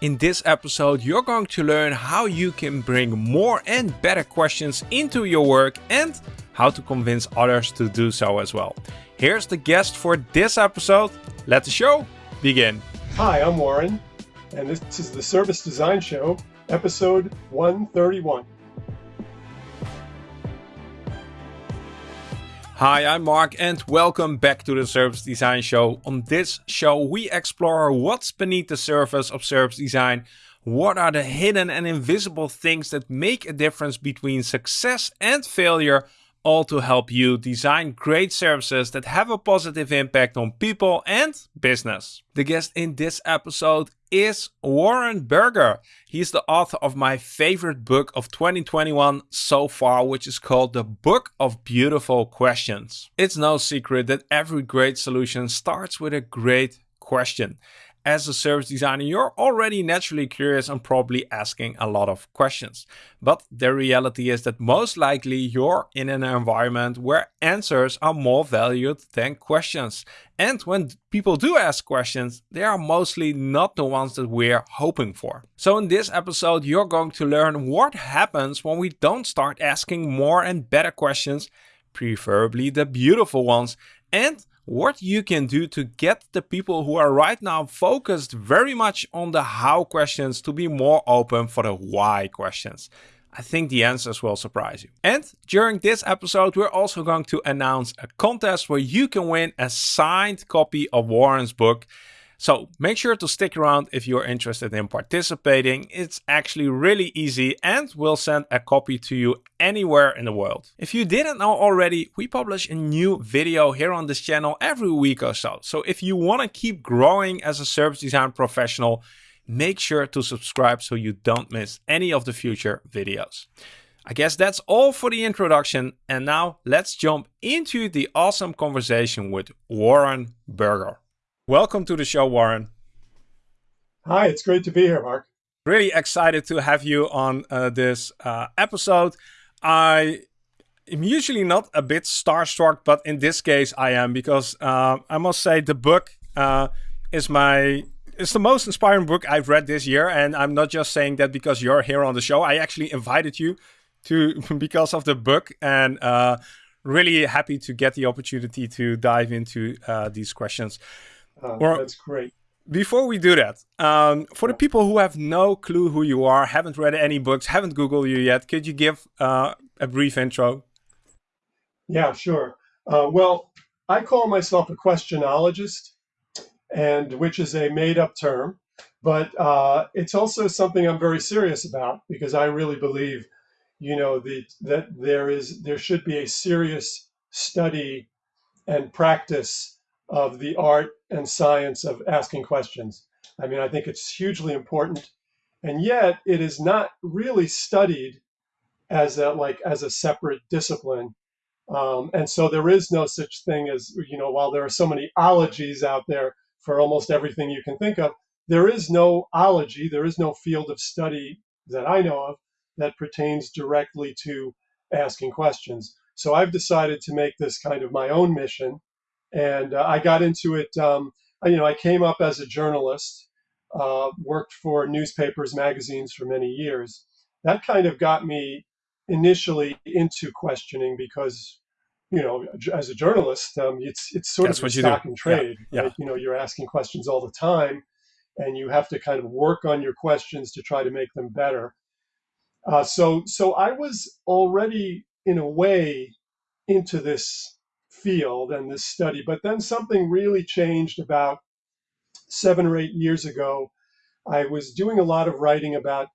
In this episode, you're going to learn how you can bring more and better questions into your work and how to convince others to do so as well. Here's the guest for this episode. Let the show begin. Hi, I'm Warren, and this is the Service Design Show, episode 131. Hi, I'm Mark and welcome back to the Service Design Show. On this show, we explore what's beneath the surface of service design. What are the hidden and invisible things that make a difference between success and failure all to help you design great services that have a positive impact on people and business. The guest in this episode is Warren Berger. He's the author of my favorite book of 2021 so far, which is called The Book of Beautiful Questions. It's no secret that every great solution starts with a great question as a service designer, you're already naturally curious and probably asking a lot of questions. But the reality is that most likely you're in an environment where answers are more valued than questions. And when people do ask questions, they are mostly not the ones that we're hoping for. So in this episode, you're going to learn what happens when we don't start asking more and better questions, preferably the beautiful ones, and what you can do to get the people who are right now focused very much on the how questions to be more open for the why questions. I think the answers will surprise you. And during this episode, we're also going to announce a contest where you can win a signed copy of Warren's book. So make sure to stick around if you're interested in participating. It's actually really easy and we'll send a copy to you anywhere in the world. If you didn't know already, we publish a new video here on this channel every week or so. So if you want to keep growing as a service design professional, make sure to subscribe so you don't miss any of the future videos. I guess that's all for the introduction. And now let's jump into the awesome conversation with Warren Berger. Welcome to the show, Warren. Hi, it's great to be here, Mark. Really excited to have you on uh, this uh, episode. I am usually not a bit starstruck, but in this case I am because uh, I must say the book uh, is my it's the most inspiring book I've read this year, and I'm not just saying that because you're here on the show. I actually invited you to because of the book, and uh, really happy to get the opportunity to dive into uh, these questions. Uh, well, that's great. Before we do that, um, for the people who have no clue who you are, haven't read any books, haven't Googled you yet, could you give uh, a brief intro? Yeah, sure. Uh, well, I call myself a questionologist, and which is a made-up term, but uh, it's also something I'm very serious about because I really believe, you know, the, that there is there should be a serious study and practice of the art and science of asking questions. I mean, I think it's hugely important, and yet it is not really studied as a like as a separate discipline. Um, and so there is no such thing as you know, while there are so many ologies out there for almost everything you can think of, there is no ology, there is no field of study that I know of that pertains directly to asking questions. So I've decided to make this kind of my own mission and uh, I got into it. Um, I, you know, I came up as a journalist, uh, worked for newspapers, magazines for many years. That kind of got me initially into questioning because, you know, as a journalist, um, it's it's sort That's of stock and trade. Yeah. Right? You know, you're asking questions all the time, and you have to kind of work on your questions to try to make them better. Uh, so, so I was already in a way into this field and this study. But then something really changed about seven or eight years ago. I was doing a lot of writing about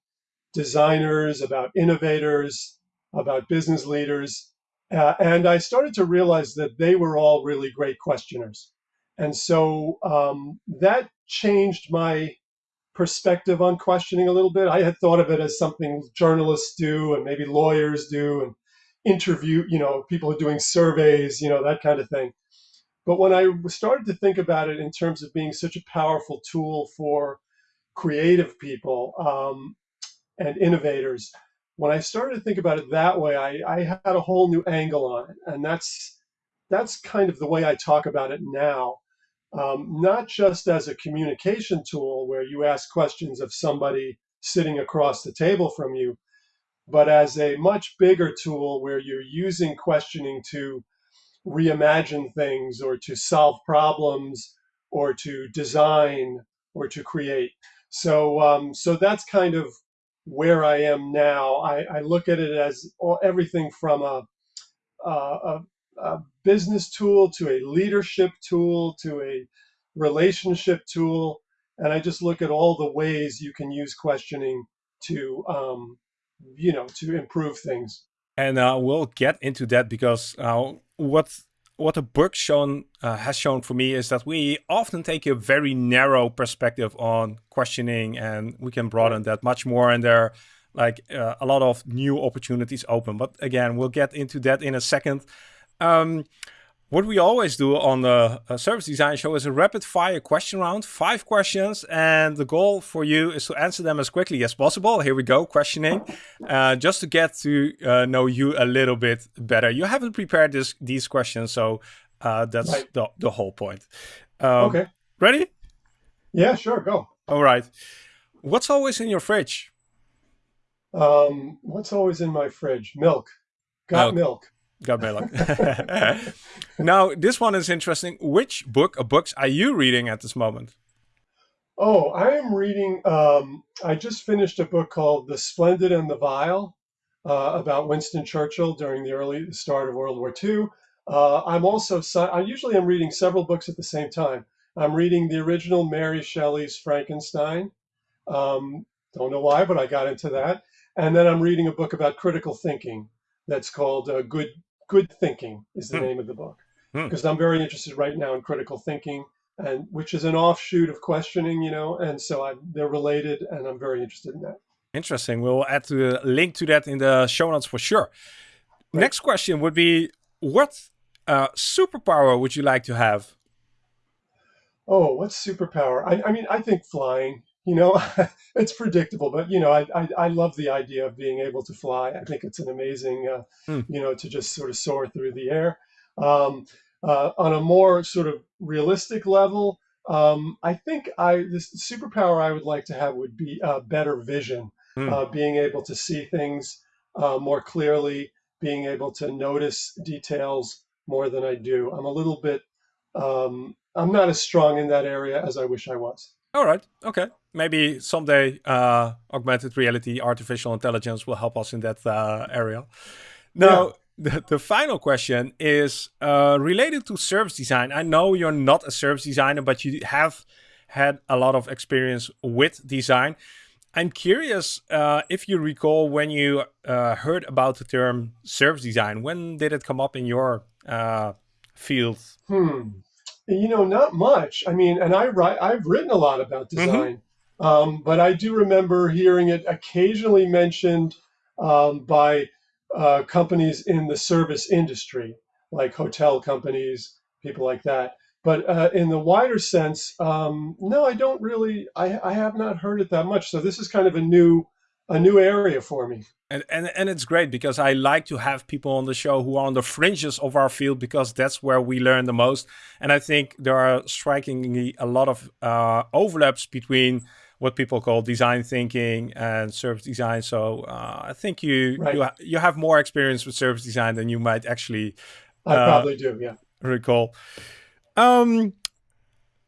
designers, about innovators, about business leaders. Uh, and I started to realize that they were all really great questioners. And so um, that changed my perspective on questioning a little bit. I had thought of it as something journalists do and maybe lawyers do, and interview, you know, people are doing surveys, you know, that kind of thing. But when I started to think about it in terms of being such a powerful tool for creative people um, and innovators, when I started to think about it that way, I, I had a whole new angle on it, and that's that's kind of the way I talk about it now. um, not just as a communication tool where you ask questions of somebody sitting across the table from you, but as a much bigger tool where you're using questioning to reimagine things or to solve problems or to design or to create. So, um, so that's kind of where I am now. I, I look at it as all, everything from a, a, a business tool to a leadership tool to a relationship tool. And I just look at all the ways you can use questioning to, um, you know, to improve things. And uh, we'll get into that because uh, what what the book shown uh, has shown for me is that we often take a very narrow perspective on questioning, and we can broaden that much more. And there, are, like uh, a lot of new opportunities open. But again, we'll get into that in a second. Um, what we always do on the uh, service design show is a rapid fire question round, five questions, and the goal for you is to answer them as quickly as possible. Here we go, questioning, uh, just to get to uh, know you a little bit better. You haven't prepared this these questions, so uh, that's right. the, the whole point. Um, okay. Ready? Yeah, sure, go. All right. What's always in your fridge? Um, what's always in my fridge? Milk. Got milk. milk. Got milk. now, this one is interesting. Which book or books are you reading at this moment? Oh, I am reading. Um, I just finished a book called The Splendid and the Vile uh, about Winston Churchill during the early start of World War II. Uh, I'm also, I usually am reading several books at the same time. I'm reading the original Mary Shelley's Frankenstein. Um, don't know why, but I got into that. And then I'm reading a book about critical thinking that's called uh, Good Good Thinking is the hmm. name of the book hmm. because I'm very interested right now in critical thinking and which is an offshoot of questioning, you know, and so I, they're related and I'm very interested in that. Interesting. We'll add a link to that in the show notes for sure. Right. Next question would be what uh, superpower would you like to have? Oh, what superpower? I, I mean, I think flying you know it's predictable but you know I, I, I love the idea of being able to fly i think it's an amazing uh, hmm. you know to just sort of soar through the air um, uh, on a more sort of realistic level um, i think i this superpower i would like to have would be uh, better vision hmm. Uh, being able to see things uh, more clearly being able to notice details more than i do i'm a little bit um, i'm not as strong in that area as i wish i was all right. Okay. Maybe someday uh, augmented reality, artificial intelligence will help us in that uh, area. Now, yeah. the, the final question is uh, related to service design. I know you're not a service designer, but you have had a lot of experience with design. I'm curious uh, if you recall when you uh, heard about the term service design. When did it come up in your uh, field? Hmm. You know, not much. I mean, and I write, I've written a lot about mm-hmm. design, mm-hmm. um, but I do remember hearing it occasionally mentioned um, by uh, companies in the service industry, like hotel companies, people like that. But uh, in the wider sense, um, no, I don't really. I, I have not heard it that much. So this is kind of a new a new area for me. And, and and it's great because I like to have people on the show who are on the fringes of our field because that's where we learn the most. And I think there are strikingly a lot of uh, overlaps between what people call design thinking and service design. So uh, I think you right. you you have more experience with service design than you might actually. I uh, probably do. Yeah. Recall. Um,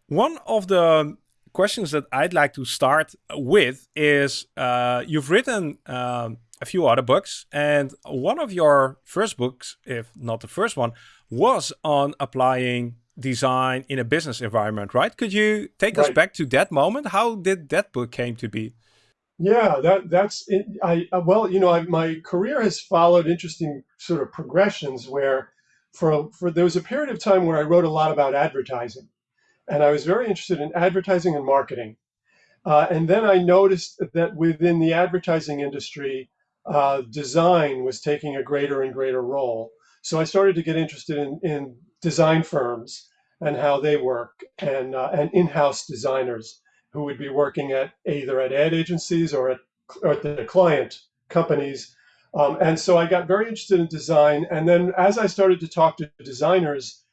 one of the questions that I'd like to start with is uh, you've written um, a few other books, and one of your first books, if not the first one, was on applying design in a business environment, right? Could you take right. us back to that moment? How did that book came to be? Yeah, that that's it. I uh, well, you know, I, my career has followed interesting sort of progressions where, for for there was a period of time where I wrote a lot about advertising, and I was very interested in advertising and marketing. Uh, and then I noticed that within the advertising industry, uh, design was taking a greater and greater role. So I started to get interested in, in design firms and how they work, and uh, and in-house designers who would be working at either at ad agencies or at, or at the client companies. Um, and so I got very interested in design. And then as I started to talk to designers,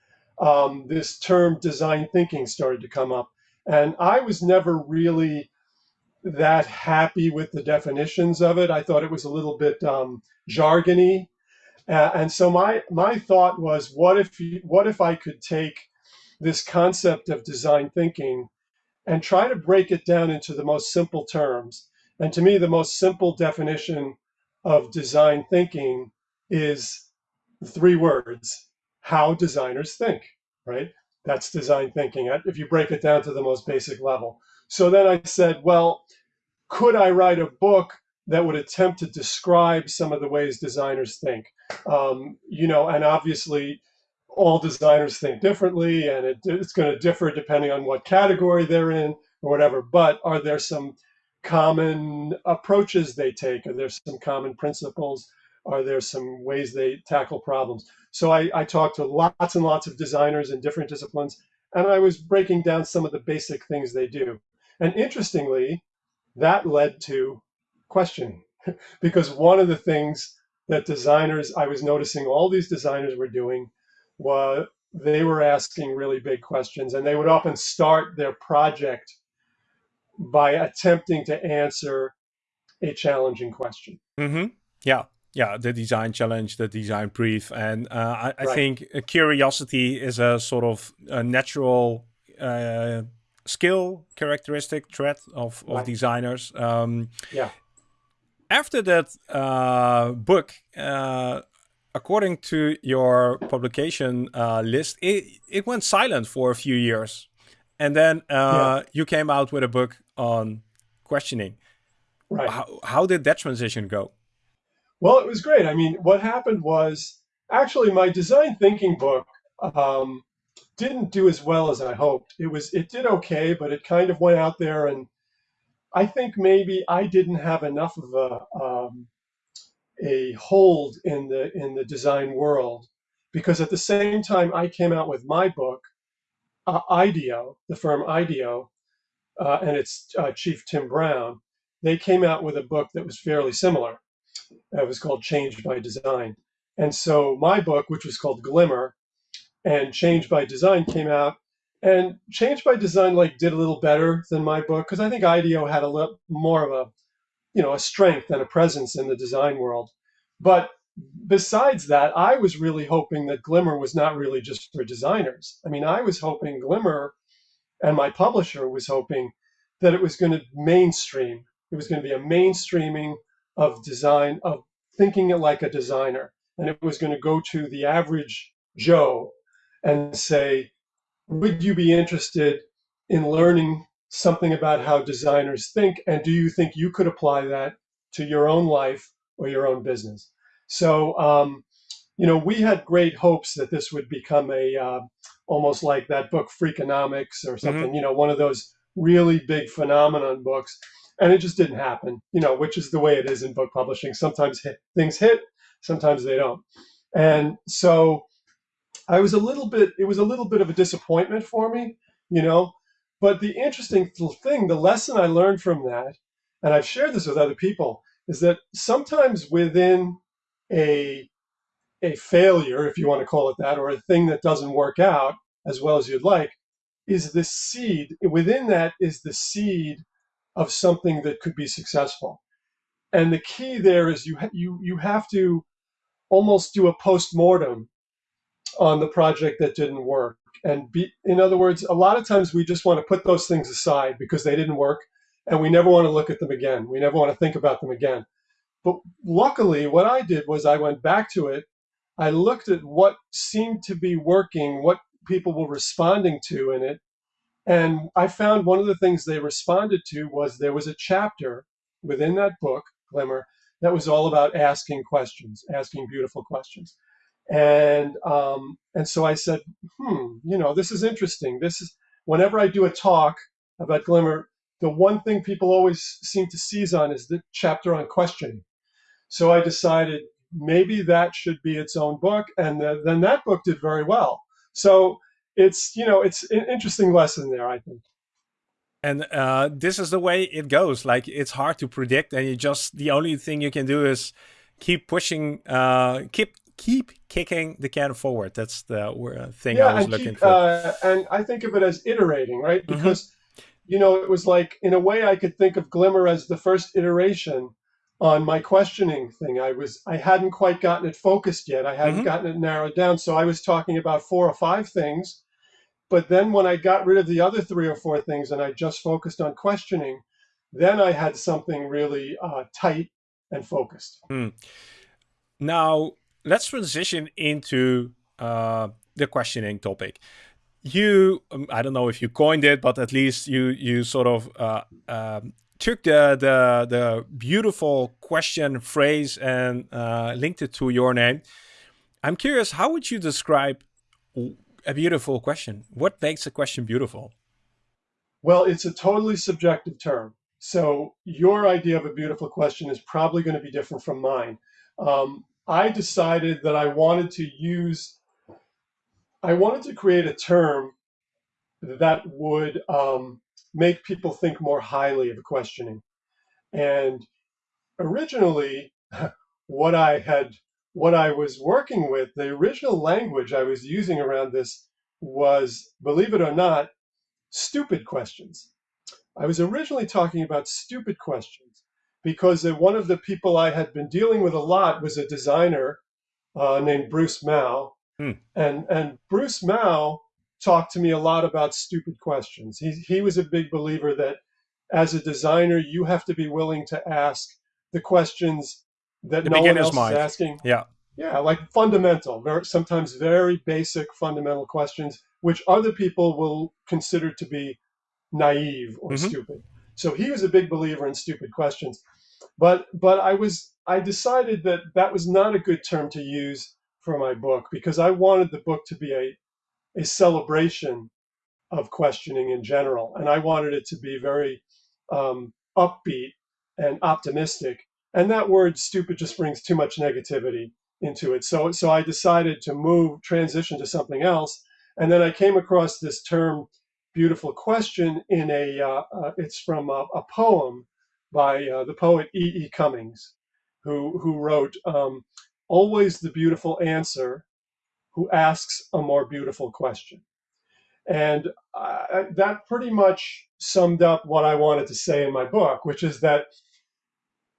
um, this term design thinking started to come up. And I was never really that happy with the definitions of it. I thought it was a little bit um, jargony. Uh, and so my my thought was, what if what if I could take this concept of design thinking and try to break it down into the most simple terms. And to me, the most simple definition of design thinking is three words how designers think, right? That's design thinking, if you break it down to the most basic level. So then I said, well, could I write a book that would attempt to describe some of the ways designers think? Um, you know, and obviously, all designers think differently and it, it's going to differ depending on what category they're in or whatever. But are there some common approaches they take? Are there some common principles? Are there some ways they tackle problems? So I, I talked to lots and lots of designers in different disciplines, and I was breaking down some of the basic things they do. And interestingly, that led to questioning, because one of the things that designers, I was noticing all these designers were doing was they were asking really big questions and they would often start their project by attempting to answer a challenging question. Mm-hmm. Yeah. Yeah, the design challenge, the design brief. And uh, I, I right. think curiosity is a sort of a natural uh, skill, characteristic, trait of, of right. designers. Um, yeah. After that uh, book, uh, according to your publication uh, list, it, it went silent for a few years. And then uh, yeah. you came out with a book on questioning. Right. How, how did that transition go? Well, it was great. I mean, what happened was actually my design thinking book um, didn't do as well as I hoped. It was it did okay, but it kind of went out there, and I think maybe I didn't have enough of a um, a hold in the in the design world because at the same time I came out with my book, uh, IDEO, the firm IDEO, uh, and its uh, chief Tim Brown, they came out with a book that was fairly similar. It was called Change by Design, and so my book, which was called Glimmer, and Change by Design came out. And Change by Design like did a little better than my book because I think IDEO had a little more of a you know a strength and a presence in the design world. But besides that, I was really hoping that Glimmer was not really just for designers. I mean, I was hoping Glimmer and my publisher was hoping that it was going to mainstream. It was going to be a mainstreaming of design, of thinking it like a designer. And it was going to go to the average Joe and say, would you be interested in learning something about how designers think, and do you think you could apply that to your own life or your own business? So, um, you know, we had great hopes that this would become a uh, almost like that book Freakonomics or something, mm-hmm. you know, one of those really big phenomenon books. And it just didn't happen, you know, which is the way it is in book publishing. Sometimes hit, things hit, sometimes they don't. And so I was a little bit, it was a little bit of a disappointment for me, you know, but the interesting thing, the lesson I learned from that, and I've shared this with other people, is that sometimes within a a failure, if you want to call it that, or a thing that doesn't work out as well as you'd like, is the seed. Within that is the seed of something that could be successful. And the key there is you you you have to almost do a post mortem on the project that didn't work. And be in other words a lot of times we just want to put those things aside because they didn't work and we never want to look at them again. We never want to think about them again. But luckily what i did was i went back to it. I looked at what seemed to be working what people were responding to in it and i found one of the things they responded to was there was a chapter within that book glimmer that was all about asking questions asking beautiful questions and um, and so I said, hmm, you know, this is interesting. This is whenever I do a talk about Glimmer, the one thing people always seem to seize on is the chapter on questioning. So I decided maybe that should be its own book, and the, then that book did very well. So it's you know it's an interesting lesson there, I think. And uh, this is the way it goes. Like it's hard to predict, and you just the only thing you can do is keep pushing, uh, keep keep kicking the can forward. That's the uh, thing yeah, I was looking keep, for. Uh, and I think of it as iterating, right? Mhm. Because you know, it was like in a way I could think of Glimmer as the first iteration on my questioning thing. I was I hadn't quite gotten it focused yet. I hadn't Mhm. gotten it narrowed down. So I was talking about four or five things. But then when I got rid of the other three or four things and I just focused on questioning, then I had something really uh, tight and focused. Now, let's transition into uh, the questioning topic. You, um, I don't know if you coined it, but at least you you sort of uh, um, took the, the the beautiful question phrase and uh, linked it to your name. I'm curious, how would you describe a beautiful question? What makes a question beautiful? Well, it's a totally subjective term. So your idea of a beautiful question is probably going to be different from mine. Um, I decided that I wanted to use, I wanted to create a term that would um, make people think more highly of questioning. And originally, what I had, what I was working with, the original language I was using around this was, believe it or not, stupid questions. I was originally talking about stupid questions because one of the people I had been dealing with a lot was a designer uh, named Bruce Mau. Hmm. And, and Bruce Mau talked to me a lot about stupid questions. He, he was a big believer that as a designer, you have to be willing to ask the questions that The no one else mind. is asking. Yeah. Yeah, like fundamental, very, sometimes very basic fundamental questions, which other people will consider to be naive or Mhm. stupid. So he was a big believer in stupid questions. But but I was I decided that that was not a good term to use for my book because I wanted the book to be a a celebration of questioning in general, and I wanted it to be very um, upbeat and optimistic. And that word "stupid" just brings too much negativity into it. So so I decided to move transition to something else, and then I came across this term "beautiful question" in a uh, uh, it's from a, a poem by uh, the poet E. E. Cummings, who who wrote um, "Always the beautiful answer." Who asks a more beautiful question? And that pretty much summed up what I wanted to say in my book, which is that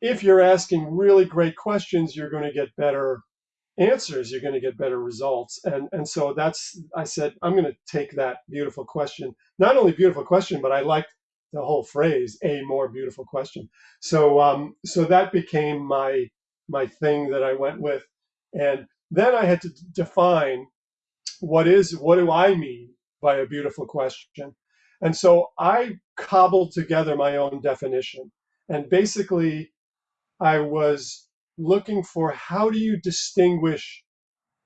if you're asking really great questions, you're going to get better answers, you're going to get better results. And, and so that's, I said, I'm going to take that beautiful question, not only beautiful question, but I liked the whole phrase, a more beautiful question. So, um, so that became my, my thing that I went with. And then I had to define what is, what do I mean by a beautiful question? And so I cobbled together my own definition. And basically, I was looking for how do you distinguish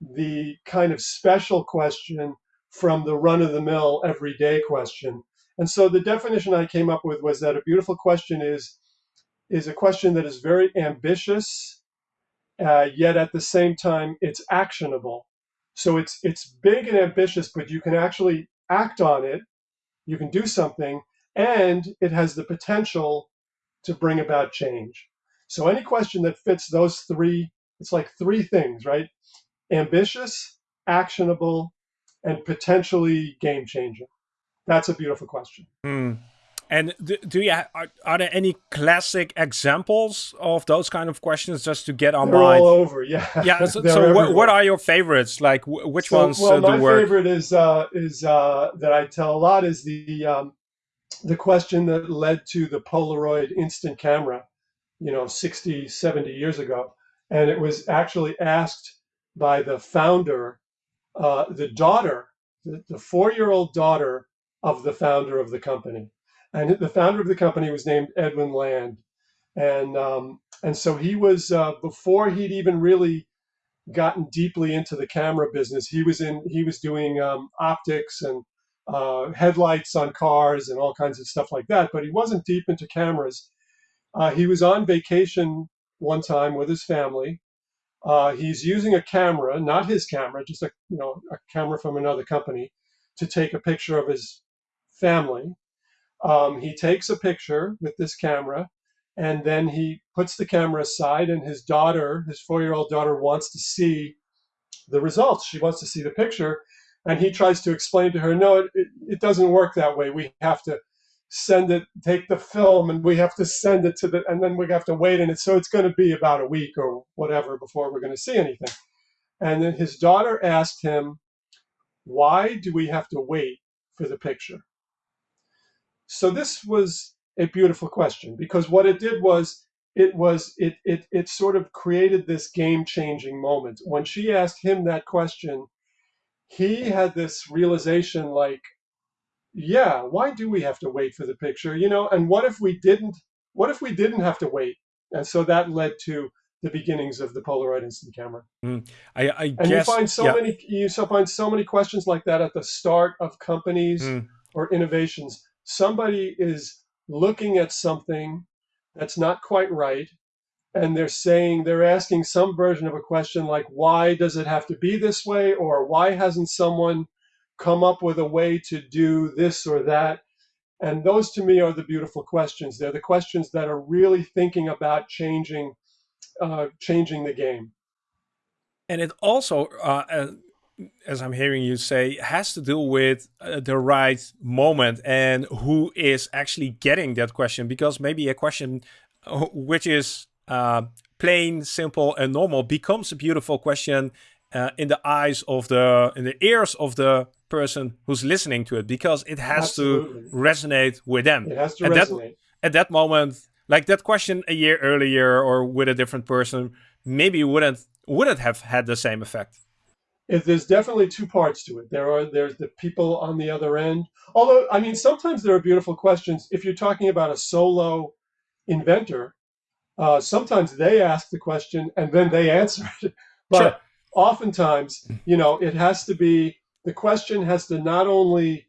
the kind of special question from the run of the mill everyday question. And so the definition I came up with was that a beautiful question is is a question that is very ambitious, uh, yet at the same time it's actionable. So it's it's big and ambitious, but you can actually act on it. You can do something, and it has the potential to bring about change. So any question that fits those three, it's like three things, right? Ambitious, actionable, and potentially game changing. That's a beautiful question. Hmm. And do, do you are, are there any classic examples of those kind of questions just to get on They're mind? all over, yeah. Yeah. So, so what, what are your favorites? Like wh- which So, ones well, uh, my work? favorite is uh, is uh, that I tell a lot is the um, the question that led to the Polaroid instant camera, you know, 60, 70 years ago, and it was actually asked by the founder, uh, the daughter, the, the four year old daughter of the founder of the company, and the founder of the company was named Edwin Land, and um, and so he was uh, before he'd even really gotten deeply into the camera business. He was in he was doing um, optics and uh, headlights on cars and all kinds of stuff like that, but he wasn't deep into cameras. Uh, he was on vacation one time with his family. Uh, he's using a camera, not his camera, just a you know a camera from another company, to take a picture of his family. Um, he takes a picture with this camera, and then he puts the camera aside, and his daughter, his four-year-old daughter, wants to see the results. She wants to see the picture. And he tries to explain to her, no, it, it, it doesn't work that way. We have to send it, take the film, and we have to send it to the, and then we have to wait. And it, so it's going to be about a week or whatever before we're going to see anything. And then his daughter asked him, why do we have to wait for the picture? So this was a beautiful question because what it did was it was it it it sort of created this game changing moment when she asked him that question he had this realization like yeah why do we have to wait for the picture you know and what if we didn't what if we didn't have to wait and so that led to the beginnings of the polaroid instant camera mm, I, I and guess, you find so yeah. many you so find so many questions like that at the start of companies mm. or innovations somebody is looking at something that's not quite right and they're saying they're asking some version of a question like why does it have to be this way or why hasn't someone come up with a way to do this or that? And those to me are the beautiful questions. They're the questions that are really thinking about changing uh, changing the game. And it also uh, as i'm hearing you say has to do with uh, the right moment and who is actually getting that question. Because maybe a question uh, which is uh, plain, simple, and normal becomes a beautiful question uh, in the eyes of the in the ears of the person who's listening to it because it has Absolutely. to resonate with them. it has to at resonate that at that moment, like that question a year earlier or with a different person, maybe wouldn't wouldn't have had the same effect. If there's definitely two parts to it. There are there's the people on the other end. Although I mean, sometimes there are beautiful questions. If you're talking about a solo inventor, uh, sometimes they ask the question and then they answer it. But Sure. Oftentimes, you know, it has to be the question has to not only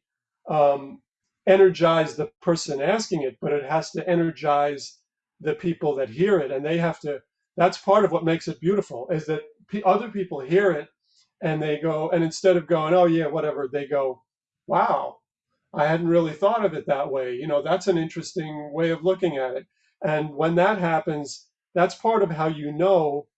um, energize the person asking it, but it has to energize the people that hear it, and they have to. That's part of what makes it beautiful is that other people hear it and they go, and instead of going, "Oh yeah, whatever," they go, "Wow, I hadn't really thought of it that way." You know, that's an interesting way of looking at it. And when that happens, that's part of how you know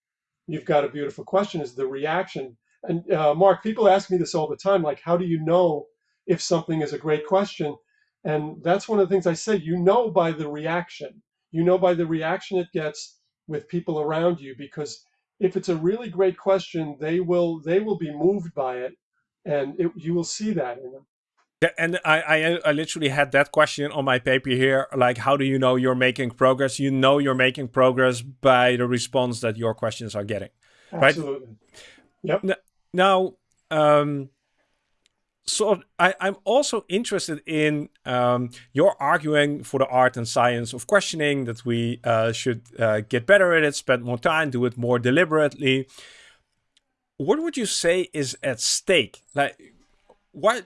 you've got a beautiful question is the reaction. And uh, Mark, people ask me this all the time, like, how do you know if something is a great question? And that's one of the things I say, you know by the reaction. You know by the reaction it gets with people around you because if it's a really great question, they will they will be moved by it and it, you will see that in them. Yeah, and I, I I literally had that question on my paper here. Like, how do you know you're making progress? You know you're making progress by the response that your questions are getting. Right. Absolutely. Yep. Now, um, so I, I'm also interested in um, you're arguing for the art and science of questioning that we uh, should uh, get better at it, spend more time, do it more deliberately. What would you say is at stake? Like, why,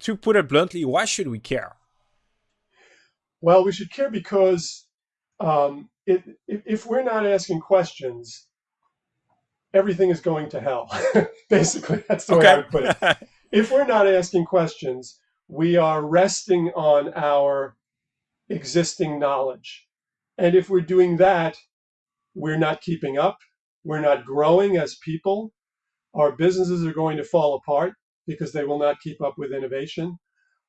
to put it bluntly, why should we care? Well, we should care because um, it, if, if we're not asking questions, everything is going to hell. Basically, that's the way I would put it. If we're not asking questions, we are resting on our existing knowledge. And if we're doing that, we're not keeping up. We're not growing as people. Our businesses are going to fall apart because they will not keep up with innovation.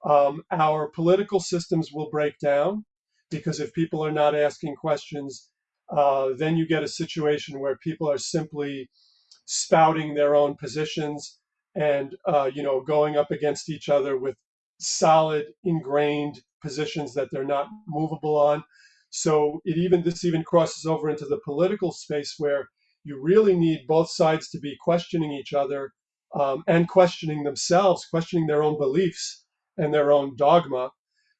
Um, our political systems will break down because if people are not asking questions, uh, then you get a situation where people are simply spouting their own positions and uh, you know going up against each other with solid ingrained positions that they're not movable on so it even this even crosses over into the political space where you really need both sides to be questioning each other um, and questioning themselves questioning their own beliefs and their own dogma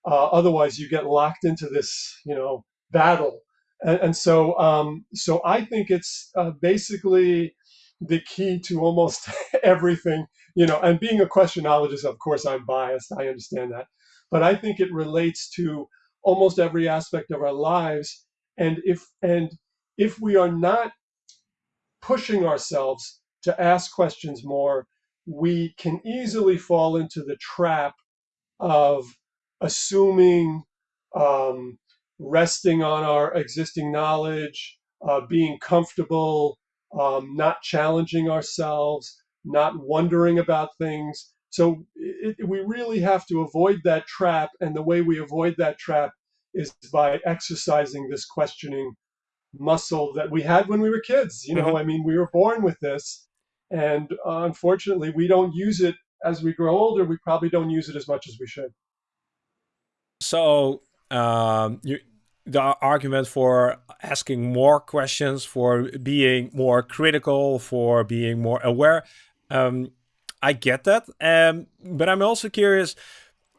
uh, otherwise you get locked into this you know battle and, and so um, so i think it's uh, basically the key to almost everything, you know, and being a questionologist, of course, I'm biased. I understand that. But I think it relates to almost every aspect of our lives. And if, and if we are not pushing ourselves to ask questions more, we can easily fall into the trap of assuming, um, resting on our existing knowledge, uh, being comfortable, um, not challenging ourselves. not wondering about things. So it, we really have to avoid that trap. And the way we avoid that trap is by exercising this questioning muscle that we had when we were kids. You know, mm-hmm. I mean, we were born with this. And uh, unfortunately, we don't use it as we grow older. We probably don't use it as much as we should. So, um, you, the argument for asking more questions, for being more critical, for being more aware. Um, I get that. Um, but I'm also curious,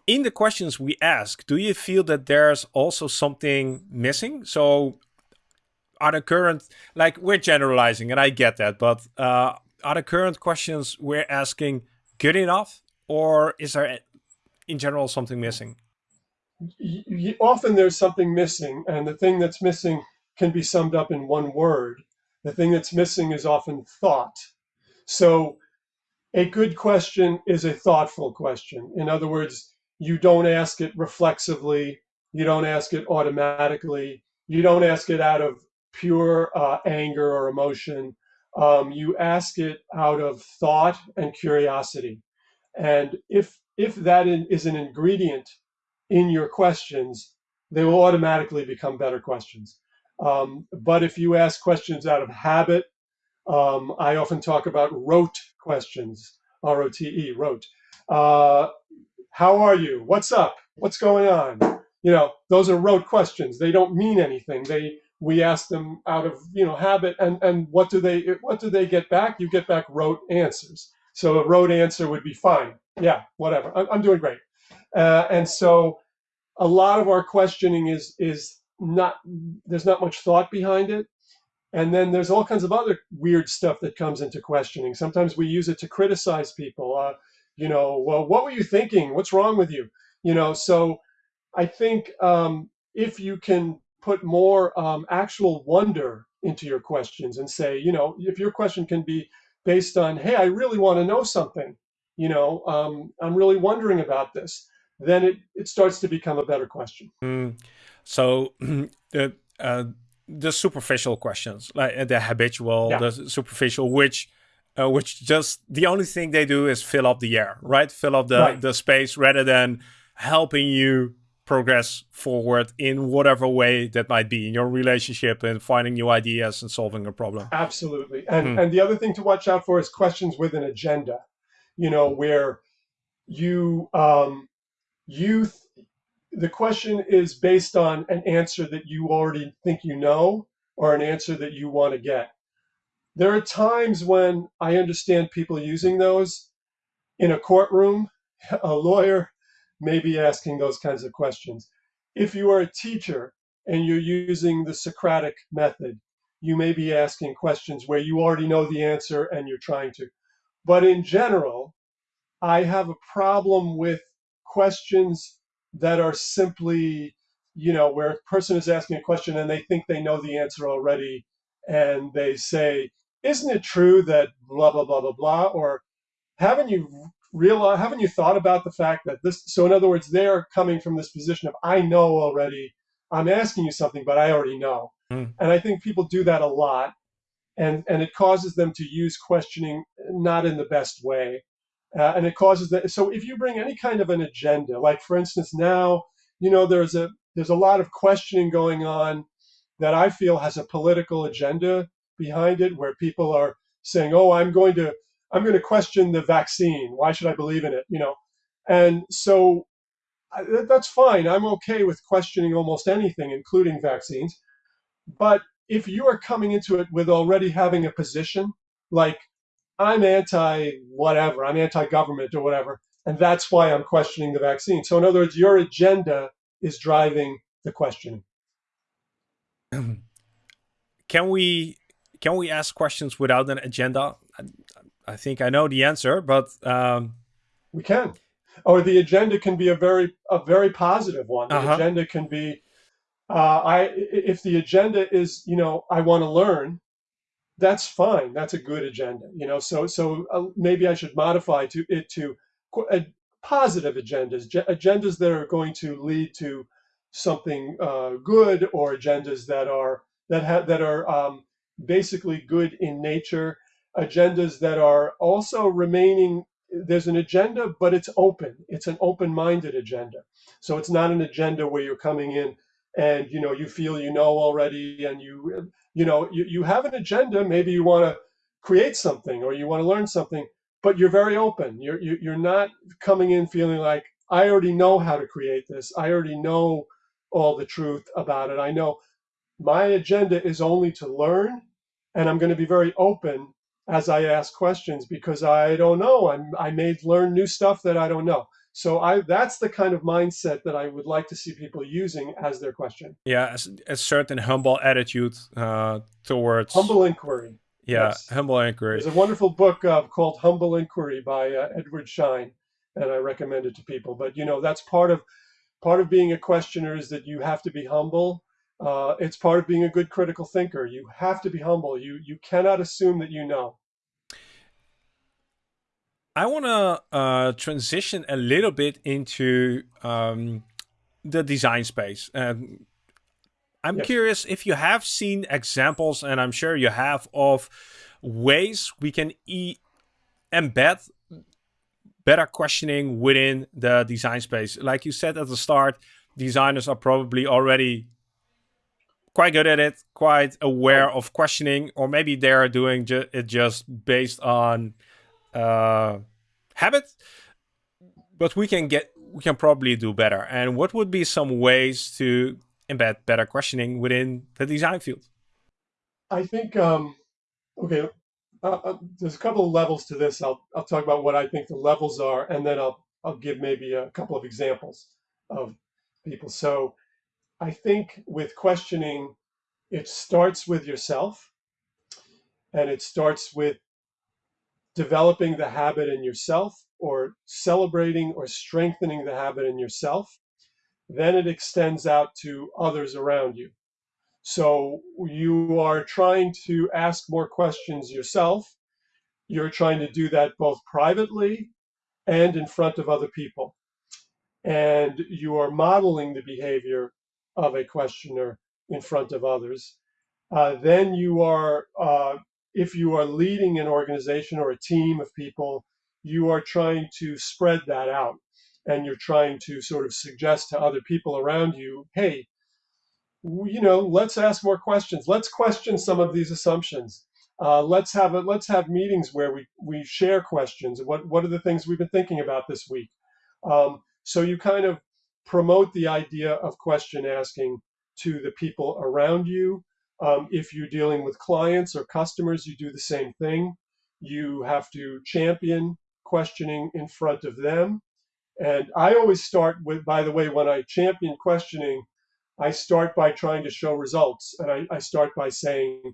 in the questions we ask, do you feel that there's also something missing? So are the current, like we're generalizing and I get that, but uh, are the current questions we're asking good enough or is there in general something missing? often there's something missing, and the thing that's missing can be summed up in one word. The thing that's missing is often thought. So a good question is a thoughtful question. In other words, you don't ask it reflexively, you don't ask it automatically, you don't ask it out of pure uh, anger or emotion. Um, you ask it out of thought and curiosity. And if if that is an ingredient in your questions, they will automatically become better questions. Um, but if you ask questions out of habit, um, I often talk about rote questions, R-O-T-E, rote. Uh, how are you? What's up? What's going on? You know, those are rote questions. They don't mean anything. They we ask them out of you know habit, and and what do they what do they get back? You get back rote answers. So a rote answer would be fine. Yeah, whatever. I'm, I'm doing great. Uh, and so a lot of our questioning is is not there's not much thought behind it. And then there's all kinds of other weird stuff that comes into questioning. Sometimes we use it to criticize people. Uh, you know, well, what were you thinking? What's wrong with you? You know, so I think um, if you can put more um, actual wonder into your questions and say, you know, if your question can be based on, hey, I really want to know something, you know, um, I'm really wondering about this then it, it starts to become a better question. Mm. So the uh, the superficial questions, like uh, the habitual, yeah. the superficial, which uh, which just the only thing they do is fill up the air, right? Fill up the right. the space rather than helping you progress forward in whatever way that might be in your relationship and finding new ideas and solving a problem. Absolutely. And mm. and the other thing to watch out for is questions with an agenda. You know, where you um, youth the question is based on an answer that you already think you know or an answer that you want to get there are times when i understand people using those in a courtroom a lawyer may be asking those kinds of questions if you are a teacher and you're using the socratic method you may be asking questions where you already know the answer and you're trying to but in general i have a problem with questions that are simply, you know, where a person is asking a question and they think they know the answer already, and they say, "Isn't it true that blah blah blah blah blah?" Or haven't you realized? Haven't you thought about the fact that this? So in other words, they're coming from this position of, "I know already." I'm asking you something, but I already know. Mm. And I think people do that a lot. And, and it causes them to use questioning not in the best way. Uh, and it causes that. So if you bring any kind of an agenda, like for instance, now, you know, there's a there's a lot of questioning going on that I feel has a political agenda behind it, where people are saying, "Oh, I'm going to I'm going to question the vaccine. Why should I believe in it?" You know, and so I, that's fine. I'm okay with questioning almost anything, including vaccines. But if you are coming into it with already having a position, like I'm anti whatever, I'm anti government or whatever. And that's why I'm questioning the vaccine. So, in other words, your agenda is driving the questioning. Can we can we ask questions without an agenda? I, think I know the answer, but um... we can. Or the agenda can be a very a very positive one. The uh -huh. agenda can be uh, I if the agenda is you know I want to learn, that's fine. That's a good agenda, you know. So so uh, maybe I should modify to it to uh, positive agendas, agendas that are going to lead to something uh, good, or agendas that are that have that are um, basically good in nature. Agendas that are also remaining there's an agenda but it's open. It's an open-minded agenda. So it's not an agenda where you're coming in and you know you feel you know already and you you know you, you have an agenda. Maybe you want to create something or you want to learn something but you're very open. You're you're not coming in feeling like i already know how to create this. I already know all the truth about it. I know my agenda is only to learn and i'm going to be very open as i ask questions because i don't know I'm, i may learn new stuff that i don't know so I that's the kind of mindset that I would like to see people using as their question. Yeah, a, a certain humble attitude uh, towards humble inquiry. Yeah, yes. humble inquiry. There's a wonderful book uh, called Humble Inquiry by uh, Edward Schein, and I recommend it to people. But you know, that's part of part of being a questioner is that you have to be humble. Uh, it's part of being a good critical thinker. You have to be humble. You you cannot assume that you know. I want to uh, transition a little bit into um, the design space. And I'm yes. curious if you have seen examples, and I'm sure you have, of ways we can e embed better questioning within the design space. Like you said at the start, designers are probably already quite good at it, quite aware of questioning, or maybe they're doing ju it just based on uh, habit, but we can get we can probably do better. And what would be some ways to embed better questioning within the design field? I think um, okay. Uh, uh, there's a couple of levels to this. I'll I'll talk about what I think the levels are, and then I'll I'll give maybe a couple of examples of people. So I think with questioning, it starts with yourself, and it starts with developing the habit in yourself or celebrating or strengthening the habit in yourself, then it extends out to others around you. So you are trying to ask more questions yourself. You're trying to do that both privately and in front of other people. And you are modeling the behavior of a questioner in front of others. Uh, then you are uh, if you are leading an organization or a team of people, you are trying to spread that out and you're trying to sort of suggest to other people around you, hey, you know, let's ask more questions. Let's question some of these assumptions. Uh, let's have a, let's have meetings where we we share questions. What what are the things we've been thinking about this week? Um, so you kind of promote the idea of question asking to the people around you um, if you're dealing with clients or customers, you do the same thing. You have to champion questioning in front of them. And I always start with, by the way, when I champion questioning, I start by trying to show results. And I, I start by saying,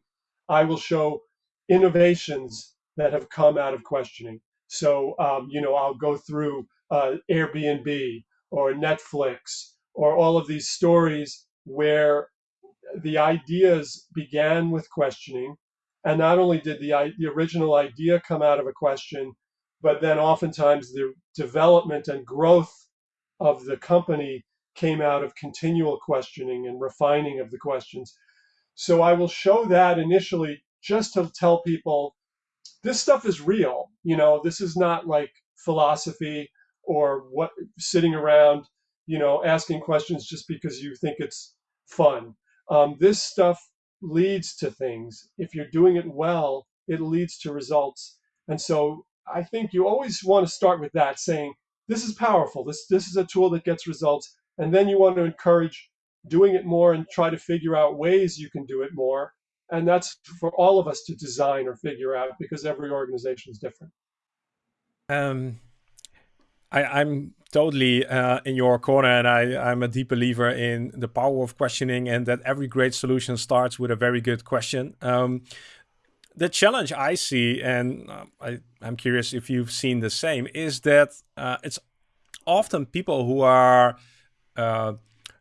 I will show innovations that have come out of questioning. So, um, you know, I'll go through uh, Airbnb or Netflix or all of these stories where the ideas began with questioning. And not only did the, the original idea come out of a question, but then oftentimes the development and growth of the company came out of continual questioning and refining of the questions. So I will show that initially just to tell people this stuff is real. You know, this is not like philosophy or what sitting around, you know, asking questions just because you think it's fun. Um, this stuff leads to things. If you're doing it well, it leads to results. And so I think you always want to start with that, saying, this is powerful. This, this is a tool that gets results. And then you want to encourage doing it more and try to figure out ways you can do it more. And that's for all of us to design or figure out because every organization is different. Um, I, am totally uh, in your corner, and I, I'm a deep believer in the power of questioning, and that every great solution starts with a very good question. Um, the challenge I see, and uh, I, am curious if you've seen the same, is that uh, it's often people who are uh,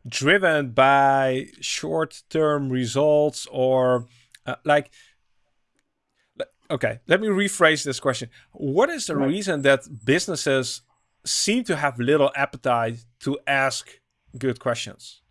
driven by short-term results or uh, like okay let me rephrase this question what is the right. reason that businesses seem to have little appetite to ask good questions.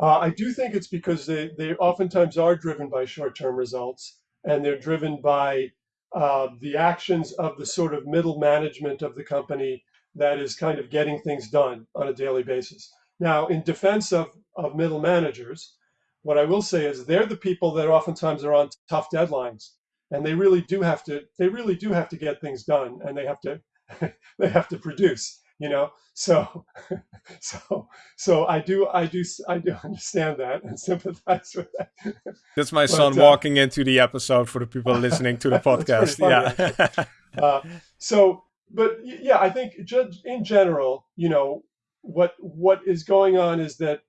Uh, I do think it's because they, they oftentimes are driven by short term results and they're driven by uh, the actions of the sort of middle management of the company that is kind of getting things done on a daily basis. Now, in defense of, of middle managers, what I will say is they're the people that oftentimes are on tough deadlines and they really do have to they really do have to get things done and they have to they have to produce you know? So so so i do i do i do understand that and sympathize with that. That's my but, son uh, walking into the episode for the people listening to the podcast. yeah. uh, so but yeah i think just in general you know what what is going on is that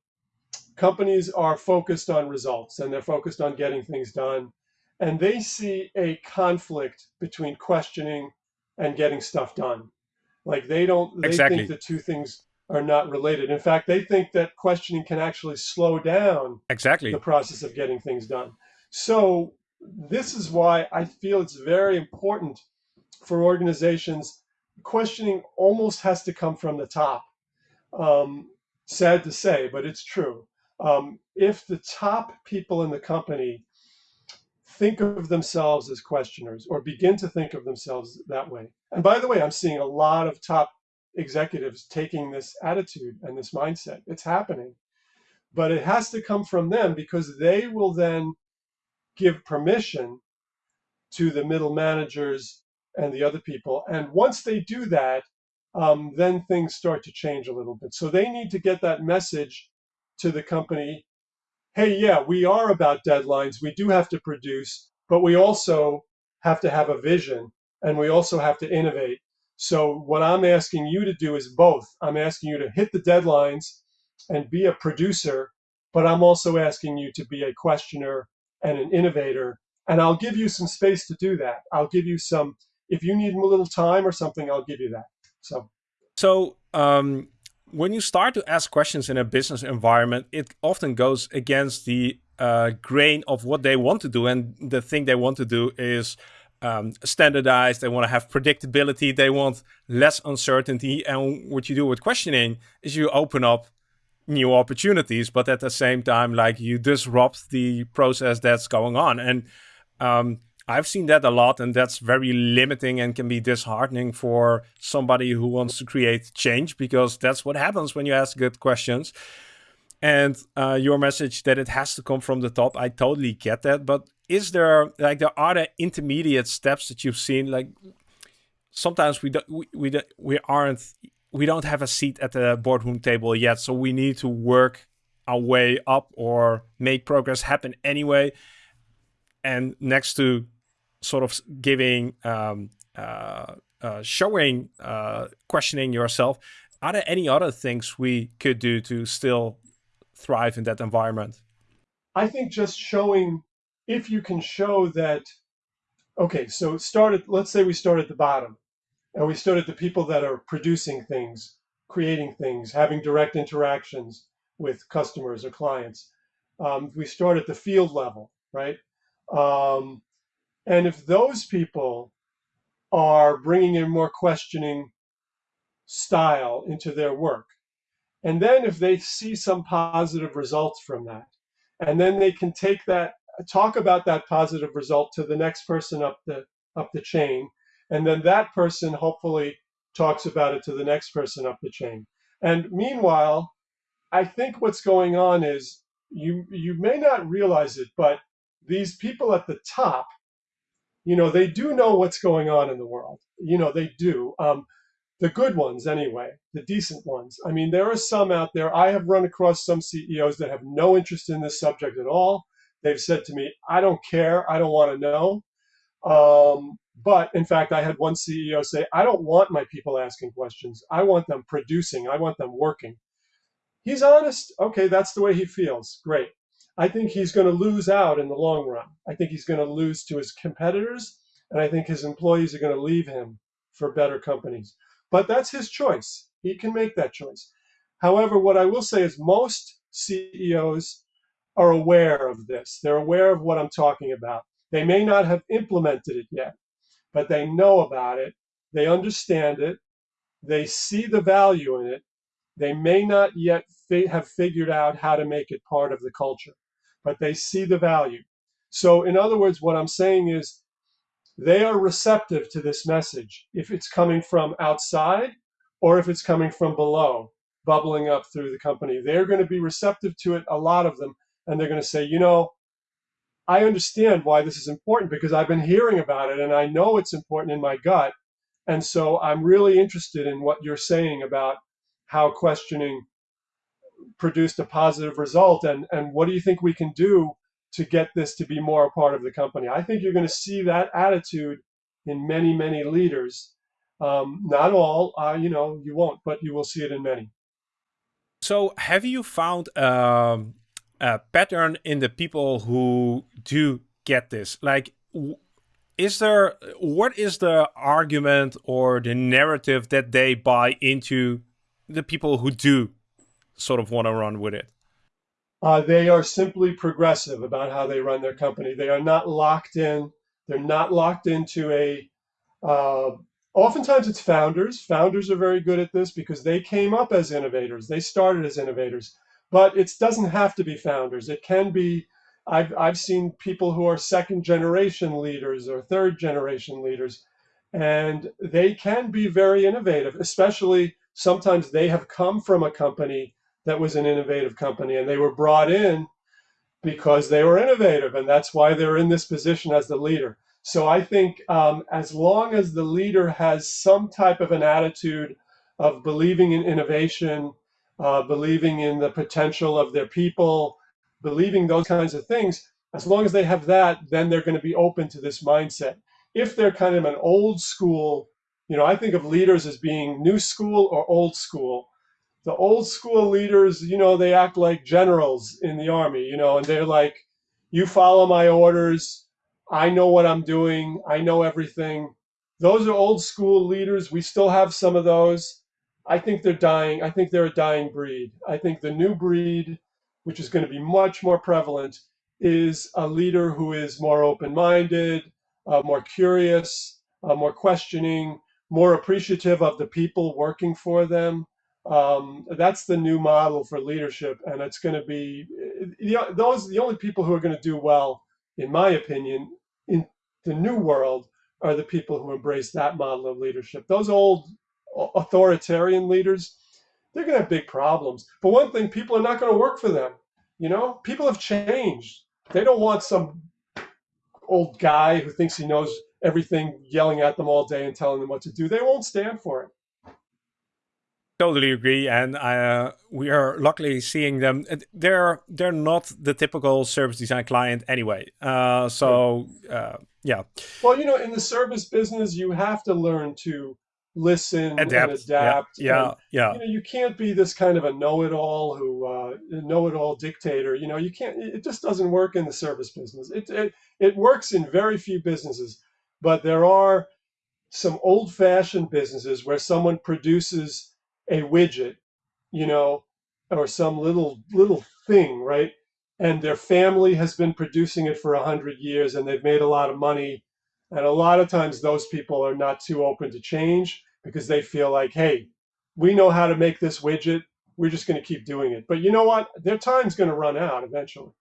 companies are focused on results and they're focused on getting things done. And they see a conflict between questioning and getting stuff done. Like they don't they exactly. think the two things are not related. In fact they think that questioning can actually slow down exactly. the process of getting things done. So this is why i feel it's very important for organizations questioning almost has to come from the top. Um, sad to say but it's true. Um, if the top people in the company think of themselves as questioners or begin to think of themselves that way. And by the way, I'm seeing a lot of top executives taking this attitude and this mindset. It's happening. But it has to come from them because they will then give permission to the middle managers and the other people. And once they do that, um, then things start to change a little bit. So they need to get that message to the company hey, yeah, we are about deadlines. We do have to produce, but we also have to have a vision and we also have to innovate. So, what I'm asking you to do is both. I'm asking you to hit the deadlines and be a producer, but I'm also asking you to be a questioner and an innovator. And I'll give you some space to do that. I'll give you some, if you need a little time or something, I'll give you that. So, so um, when you start to ask questions in a business environment, it often goes against the uh, grain of what they want to do. And the thing they want to do is um, standardized. They want to have predictability. They want less uncertainty. And what you do with questioning is you open up new opportunities, but at the same time, like you disrupt the process that's going on. And um, I've seen that a lot, and that's very limiting and can be disheartening for somebody who wants to create change because that's what happens when you ask good questions. And uh, your message that it has to come from the top, I totally get that. But is there like there are there intermediate steps that you've seen? Like sometimes we don't we we, don't, we aren't we don't have a seat at the boardroom table yet, so we need to work our way up or make progress happen anyway and next to sort of giving, um, uh, uh, showing, uh, questioning yourself. Are there any other things we could do to still thrive in that environment? I think just showing, if you can show that, okay, so start at, let's say we start at the bottom and we start at the people that are producing things, creating things, having direct interactions with customers or clients. Um, we start at the field level, right? Um, and if those people are bringing a more questioning style into their work, and then if they see some positive results from that, and then they can take that, talk about that positive result to the next person up the up the chain, and then that person hopefully talks about it to the next person up the chain. And meanwhile, I think what's going on is you you may not realize it, but these people at the top you know, they do know what's going on in the world. You know, they do. Um, the good ones, anyway, the decent ones. I mean, there are some out there. I have run across some CEOs that have no interest in this subject at all. They've said to me, I don't care. I don't want to know. Um, but in fact, I had one CEO say, I don't want my people asking questions. I want them producing. I want them working. He's honest. Okay, that's the way he feels. Great. I think he's going to lose out in the long run. I think he's going to lose to his competitors, and I think his employees are going to leave him for better companies. But that's his choice. He can make that choice. However, what I will say is most CEOs are aware of this. They're aware of what I'm talking about. They may not have implemented it yet, but they know about it. They understand it. They see the value in it. They may not yet fi- have figured out how to make it part of the culture but they see the value. So, in other words, what I'm saying is they are receptive to this message if it's coming from outside or if it's coming from below, bubbling up through the company. They're going to be receptive to it, a lot of them, and they're going to say, you know, I understand why this is important because I've been hearing about it and I know it's important in my gut. And so I'm really interested in what you're saying about how questioning produced a positive result and, and what do you think we can do to get this to be more a part of the company? I think you're going to see that attitude in many, many leaders. Um, not all, uh, you know, you won't, but you will see it in many. So have you found um, a pattern in the people who do get this? Like, is there, what is the argument or the narrative that they buy into the people who do sort of want to run with it? Uh, they are simply progressive about how they run their company. They are not locked in. They're not locked into a. Uh, oftentimes, it's founders. Founders are very good at this because they came up as innovators. They started as innovators, but it doesn't have to be founders. It can be. I've I've seen people who are second generation leaders or third generation leaders, and they can be very innovative. Especially sometimes they have come from a company that was an innovative company and they were brought in because they were innovative and that's why they're in this position as the leader. So i think um, as long as the leader has some type of an attitude of believing in innovation uh, believing in the potential of their people believing those kinds of things as long as they have that then they're going to be open to this mindset. If they're kind of an old school you know i think of leaders as being new school or old school the old school leaders, you know, they act like generals in the army, you know, and they're like, you follow my orders. I know what I'm doing. I know everything. Those are old school leaders. We still have some of those. I think they're dying. I think they're a dying breed. I think the new breed, which is going to be much more prevalent, is a leader who is more open minded, uh, more curious, uh, more questioning, more appreciative of the people working for them um, that's the new model for leadership, and it's going to be you know, those the only people who are going to do well, in my opinion, in the new world are the people who embrace that model of leadership. Those old authoritarian leaders, they're going to have big problems. For one thing, people are not going to work for them. You know, people have changed. They don't want some old guy who thinks he knows everything yelling at them all day and telling them what to do. They won't stand for it totally agree and uh, we are luckily seeing them. They're they're not the typical service design client anyway uh, so uh, yeah. Well you know in the service business you have to learn to listen adapt, and adapt yeah and, yeah, you know you can't be this kind of a know-it-all who uh, know-it-all dictator you know you can't it just doesn't work in the service business. It, it it works in very few businesses but there are some old-fashioned businesses where someone produces a widget, you know, or some little little thing, right? And their family has been producing it for a hundred years, and they've made a lot of money. And a lot of times, those people are not too open to change because they feel like, hey, we know how to make this widget. We're just going to keep doing it. But you know what? Their time's going to run out eventually.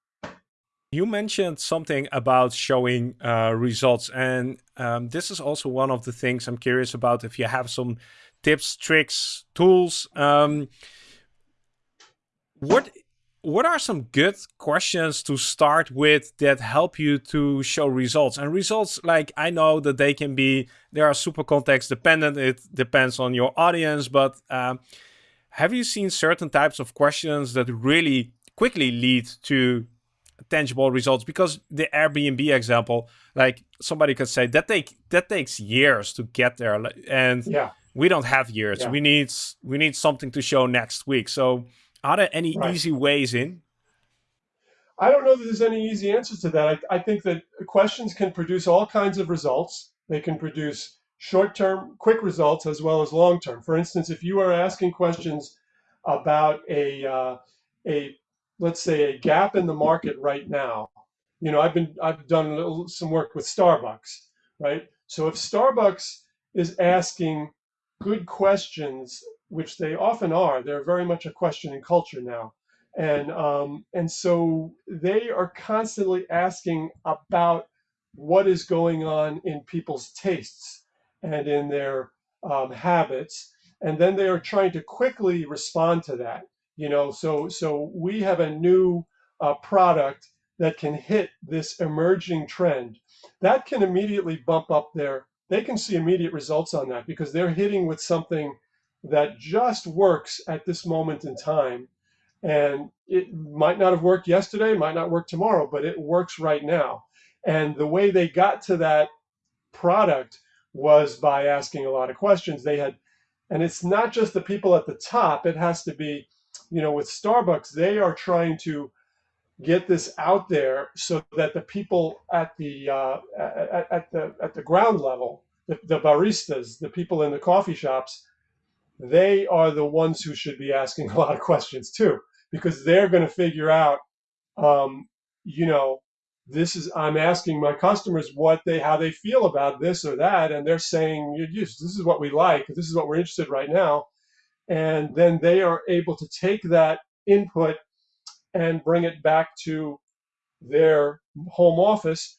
You mentioned something about showing uh, results, and um, this is also one of the things I'm curious about. If you have some tips, tricks, tools. Um, what what are some good questions to start with that help you to show results? And results like i know that they can be they are super context dependent. It depends on your audience but um, have you seen certain types of questions that really quickly lead to tangible results? Because the airbnb example like somebody could say that take that takes years to get there and yeah we don't have years. Yeah. We need we need something to show next week. So are there any right. easy ways in? I don't know that there's any easy answers to that. I, I think that questions can produce all kinds of results. They can produce short-term, quick results as well as long-term. For instance, if you are asking questions about a uh, a let's say a gap in the market right now, you know, I've been I've done little, some work with Starbucks, right? So if Starbucks is asking good questions, which they often are. They're very much a questioning culture now. And, um, and so they are constantly asking about what is going on in people's tastes and in their um, habits, and then they are trying to quickly respond to that. You know, so so we have a new uh, product that can hit this emerging trend. That can immediately bump up their. They can see immediate results on that because they're hitting with something that just works at this moment in time. And it might not have worked yesterday, might not work tomorrow, but it works right now. And the way they got to that product was by asking a lot of questions. They had, and it's not just the people at the top, it has to be, you know, with Starbucks, they are trying to get this out there so that the people at the uh, at, at, the at the ground level, the, the baristas, the people in the coffee shops, they are the ones who should be asking a lot of questions too, because they're going to figure out, um, you know, this is I'm asking my customers what they how they feel about this or that, and they're saying this is what we like, this is what we're interested right now, and then they are able to take that input and bring it back to their home office.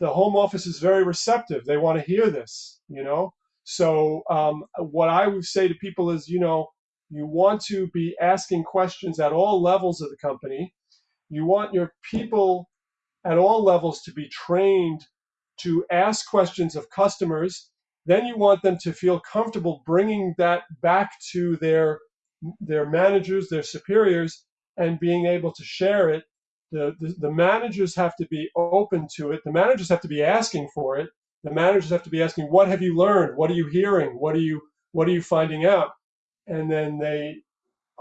The home office is very receptive; they want to hear this, you know. So um, what I would say to people is, you know, you want to be asking questions at all levels of the company. You want your people at all levels to be trained to ask questions of customers. Then you want them to feel comfortable bringing that back to their their managers, their superiors, and being able to share it. The, the, the managers have to be open to it. The managers have to be asking for it the managers have to be asking, "What have you learned? What are you hearing? What are you what are you finding out?" And then they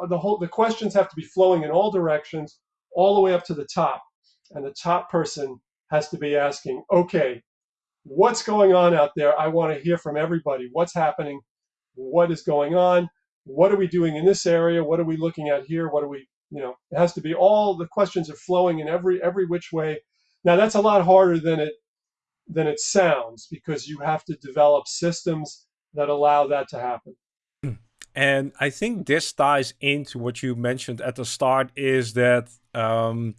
uh, the whole the questions have to be flowing in all directions, all the way up to the top. And the top person has to be asking, "Okay, what's going on out there? I want to hear from everybody. What's happening? What is going on? What are we doing in this area? What are we looking at here? What are we, you know, it has to be all the questions are flowing in every every which way. Now that's a lot harder than it than it sounds because you have to develop systems that allow that to happen. And I think this ties into what you mentioned at the start is that um,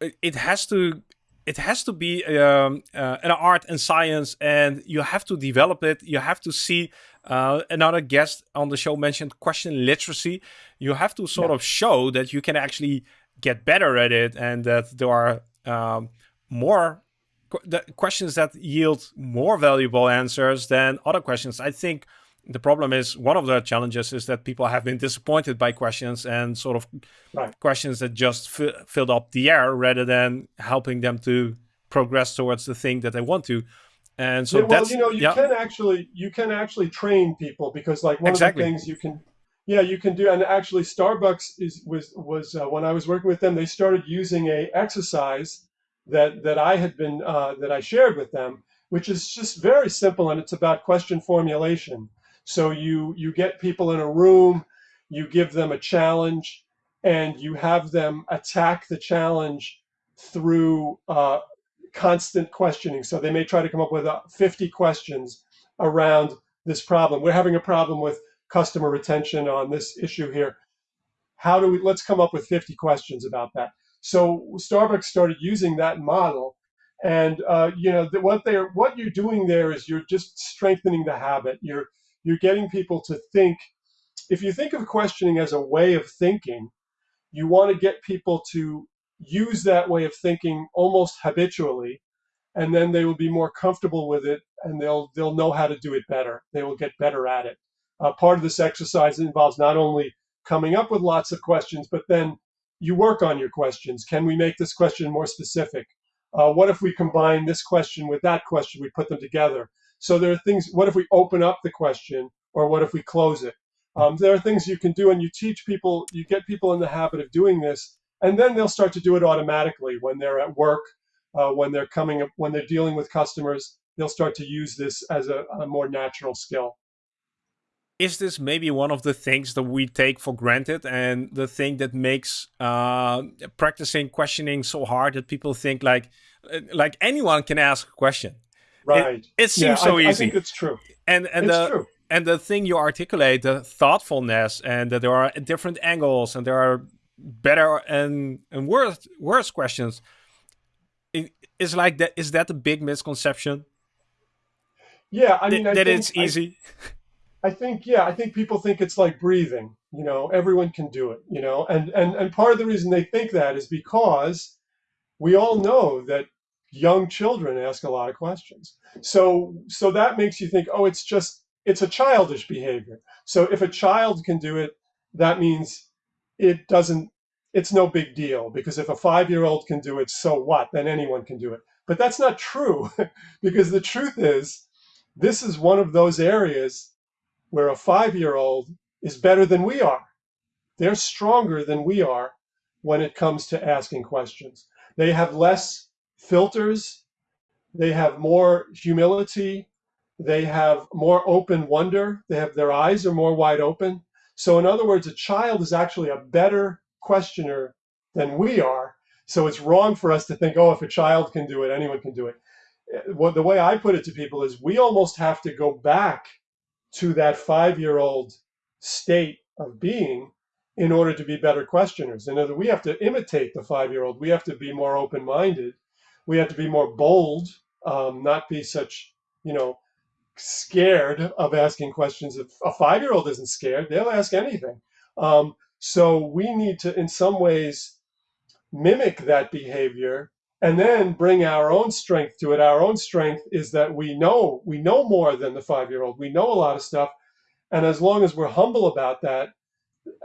it has to it has to be um, uh, an art and science, and you have to develop it. You have to see. Uh, another guest on the show mentioned question literacy. You have to sort yeah. of show that you can actually get better at it, and that there are um, more the questions that yield more valuable answers than other questions. I think the problem is one of the challenges is that people have been disappointed by questions and sort of right. questions that just filled up the air rather than helping them to progress towards the thing that they want to. And so yeah, well, you know, you yeah. can actually you can actually train people because like one exactly. of the things you can yeah you can do and actually Starbucks is was was uh, when I was working with them they started using a exercise that that I had been uh, that I shared with them, which is just very simple and it's about question formulation. So you you get people in a room, you give them a challenge, and you have them attack the challenge through uh, constant questioning. So they may try to come up with uh, 50 questions around this problem. We're having a problem with customer retention on this issue here. How do we? Let's come up with 50 questions about that. So Starbucks started using that model, and uh, you know what they're what you're doing there is you're just strengthening the habit. You're you're getting people to think. If you think of questioning as a way of thinking, you want to get people to use that way of thinking almost habitually, and then they will be more comfortable with it, and they'll they'll know how to do it better. They will get better at it. Uh, part of this exercise involves not only coming up with lots of questions, but then you work on your questions. Can we make this question more specific? Uh, what if we combine this question with that question? We put them together. So there are things, what if we open up the question or what if we close it? Um, there are things you can do and you teach people, you get people in the habit of doing this, and then they'll start to do it automatically when they're at work, uh, when they're coming up, when they're dealing with customers, they'll start to use this as a, a more natural skill. Is this maybe one of the things that we take for granted and the thing that makes uh, practicing questioning so hard that people think like uh, like anyone can ask a question? Right. it, it seems yeah, so I, easy. i think it's true. And and it's the true. and the thing you articulate the thoughtfulness and that there are different angles and there are better and and worse worse questions. Is like that is that a big misconception? Yeah i mean Th I that it's easy? I, I think yeah i think people think it's like breathing you know everyone can do it you know and and and part of the reason they think that is because we all know that young children ask a lot of questions. So so that makes you think oh it's just it's a childish behavior. So if a child can do it that means it doesn't it's no big deal because if a five year old can do it, so what? Then anyone can do it. But that's not true because the truth is, this is one of those areas where a five year old is better than we are. They're stronger than we are when it comes to asking questions. They have less filters, they have more humility, they have more open wonder, they have their eyes are more wide open. So, in other words, a child is actually a better questioner than we are. So it's wrong for us to think, oh, if a child can do it, anyone can do it. Well, the way I put it to people is we almost have to go back to that five year old state of being in order to be better questioners. In other we have to imitate the five year old. We have to be more open minded. We have to be more bold, um, not be such, you know, scared of asking questions. If a five year old isn't scared, they'll ask anything. Um, so we need to, in some ways, mimic that behavior and then bring our own strength to it. Our own strength is that we know we know more than the five-year-old. We know a lot of stuff, and as long as we're humble about that,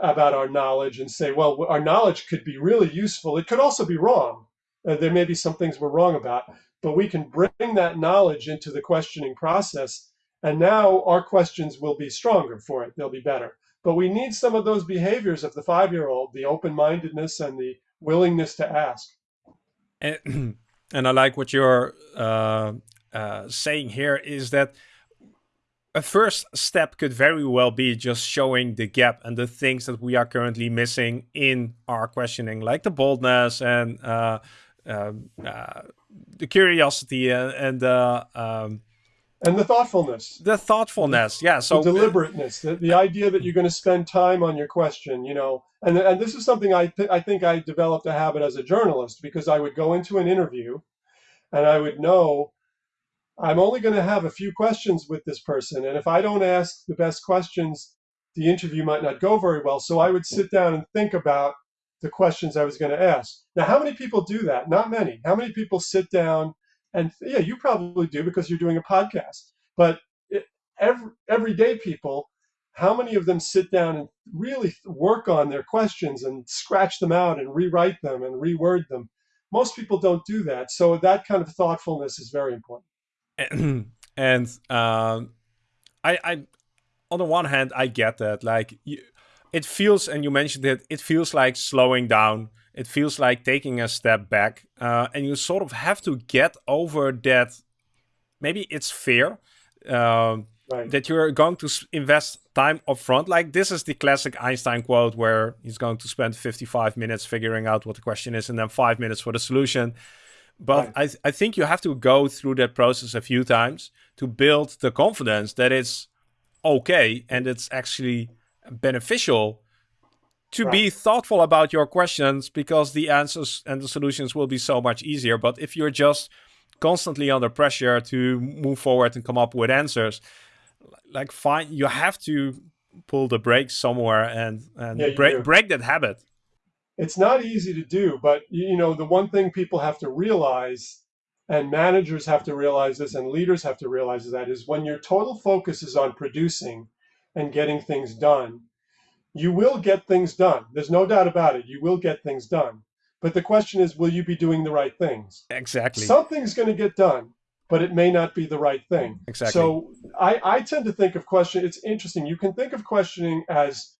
about our knowledge, and say, well, our knowledge could be really useful. It could also be wrong. Uh, there may be some things we're wrong about, but we can bring that knowledge into the questioning process, and now our questions will be stronger for it. They'll be better. But we need some of those behaviors of the five year old, the open mindedness and the willingness to ask. And, and I like what you're uh, uh, saying here is that a first step could very well be just showing the gap and the things that we are currently missing in our questioning, like the boldness and uh, um, uh the curiosity and, and uh, um, and the thoughtfulness. The thoughtfulness yeah so the deliberateness the, the idea that you're going to spend time on your question you know? And, and this is something I, th- I think i developed a habit as a journalist because i would go into an interview and i would know i'm only going to have a few questions with this person and if i don't ask the best questions the interview might not go very well. So i would sit down and think about the questions i was going to ask now how many people do that not many how many people sit down and yeah, you probably do because you're doing a podcast. But it, every everyday people, how many of them sit down and really work on their questions and scratch them out and rewrite them and reword them? Most people don't do that. So that kind of thoughtfulness is very important. and um, I, I, on the one hand, I get that. Like, you, it feels, and you mentioned it, it feels like slowing down it feels like taking a step back uh, and you sort of have to get over that maybe it's fear uh, right. that you're going to invest time up front like this is the classic einstein quote where he's going to spend 55 minutes figuring out what the question is and then five minutes for the solution but right. I, th I think you have to go through that process a few times to build the confidence that it's okay and it's actually beneficial to right. be thoughtful about your questions because the answers and the solutions will be so much easier. But if you're just constantly under pressure to move forward and come up with answers, like fine, you have to pull the brakes somewhere and and yeah, break break that habit. It's not easy to do, but you know the one thing people have to realize and managers have to realize this and leaders have to realize that is when your total focus is on producing and getting things done you will get things done. There's no doubt about it. You will get things done. But the question is, will you be doing the right things? Exactly. Something's going to get done, but it may not be the right thing. Exactly. So I, I tend to think of question. It's interesting. You can think of questioning as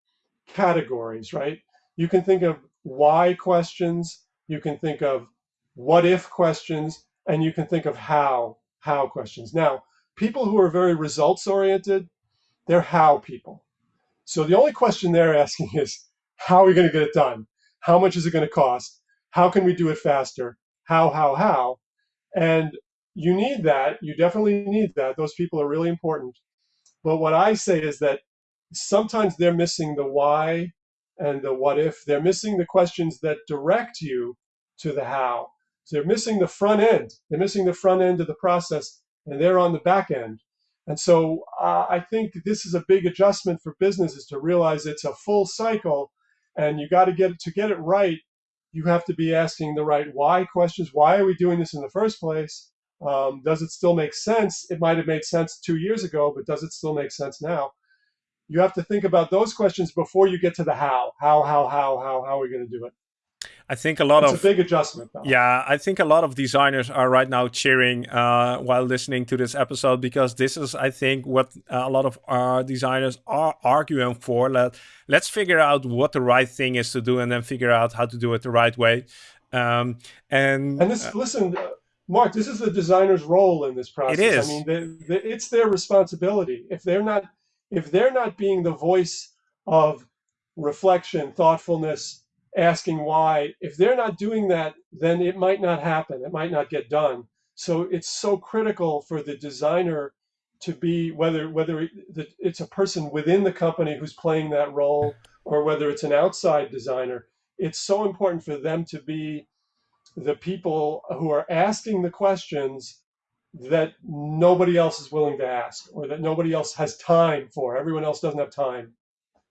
categories, right? You can think of why questions. You can think of what if questions, and you can think of how how questions. Now, people who are very results oriented, they're how people. So the only question they're asking is, how are we going to get it done? How much is it going to cost? How can we do it faster? How, how, how? And you need that. You definitely need that. Those people are really important. But what I say is that sometimes they're missing the why and the what if. They're missing the questions that direct you to the how. So they're missing the front end. They're missing the front end of the process, and they're on the back end. And so uh, I think this is a big adjustment for businesses to realize it's a full cycle, and you got to get to get it right. You have to be asking the right why questions. Why are we doing this in the first place? Um, does it still make sense? It might have made sense two years ago, but does it still make sense now? You have to think about those questions before you get to the how. How, how, how, how, how are we going to do it? I think a lot it's of a big adjustment. Though. Yeah, I think a lot of designers are right now cheering uh, while listening to this episode because this is, I think, what a lot of our designers are arguing for. Let Let's figure out what the right thing is to do, and then figure out how to do it the right way. Um, and and this, uh, listen, uh, Mark, this is the designer's role in this process. It is. I mean, they, they, it's their responsibility. If they're not, if they're not being the voice of reflection, thoughtfulness, asking why, if they're not doing that, then it might not happen. It might not get done. So it's so critical for the designer to be whether whether it's a person within the company who's playing that role or whether it's an outside designer. It's so important for them to be the people who are asking the questions that nobody else is willing to ask or that nobody else has time for. Everyone else doesn't have time.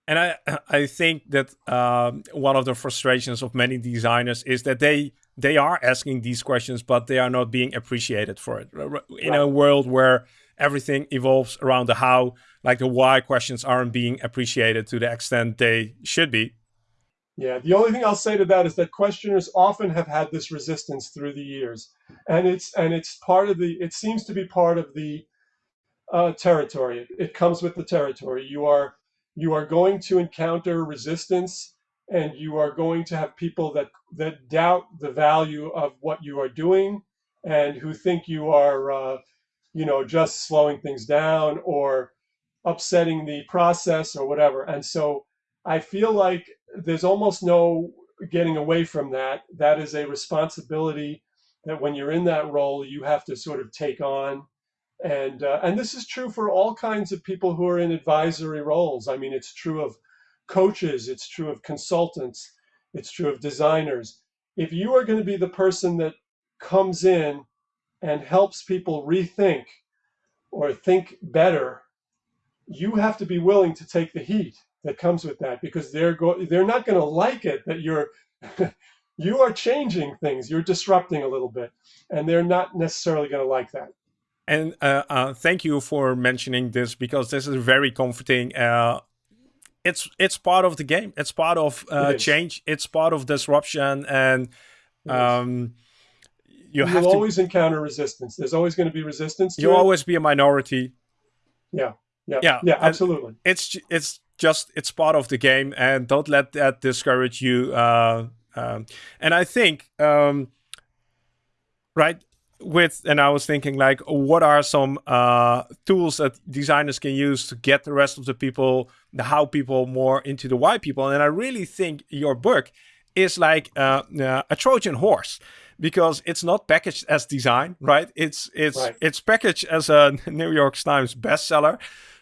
And I, I think that um, one of the frustrations of many designers is that they they are asking these questions, but they are not being appreciated for it. In right. a world where everything evolves around the how, like the why questions aren't being appreciated to the extent they should be. Yeah, the only thing I'll say to that is that questioners often have had this resistance through the years, and it's and it's part of the. It seems to be part of the uh, territory. It comes with the territory. You are you are going to encounter resistance, and you are going to have people that that doubt the value of what you are doing, and who think you are, uh, you know, just slowing things down or upsetting the process or whatever. And so I feel like there's almost no getting away from that. That is a responsibility that when you're in that role, you have to sort of take on. And uh, and this is true for all kinds of people who are in advisory roles. I mean, it's true of coaches, it's true of consultants, it's true of designers. If you are going to be the person that comes in and helps people rethink or think better, you have to be willing to take the heat that comes with that because they're go they're not going to like it that you're you are changing things you're disrupting a little bit and they're not necessarily going to like that and uh, uh, thank you for mentioning this because this is very comforting. Uh, it's it's part of the game. It's part of uh, it change. It's part of disruption and um, you have to always encounter resistance. There's always going to be resistance You'll always be a minority. Yeah. Yeah. Yeah, yeah absolutely. it's it's just it's part of the game, and don't let that discourage you. Uh, um, and I think, um, right, with and I was thinking like, what are some uh, tools that designers can use to get the rest of the people, the how people, more into the why people? And I really think your book is like uh, uh, a Trojan horse because it's not packaged as design, right? It's it's right. it's packaged as a New York Times bestseller,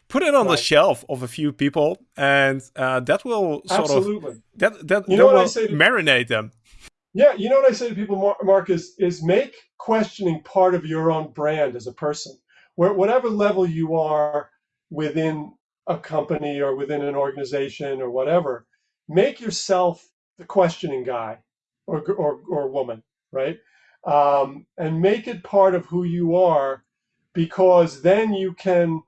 put it on right. the shelf of a few people, and uh, that will sort Absolutely. of that that, you know that will marinate them. Yeah, you know what I say to people, Mark, is is make questioning part of your own brand as a person. Where whatever level you are within a company or within an organization or whatever, make yourself the questioning guy or or, or woman, right? Um, and make it part of who you are, because then you can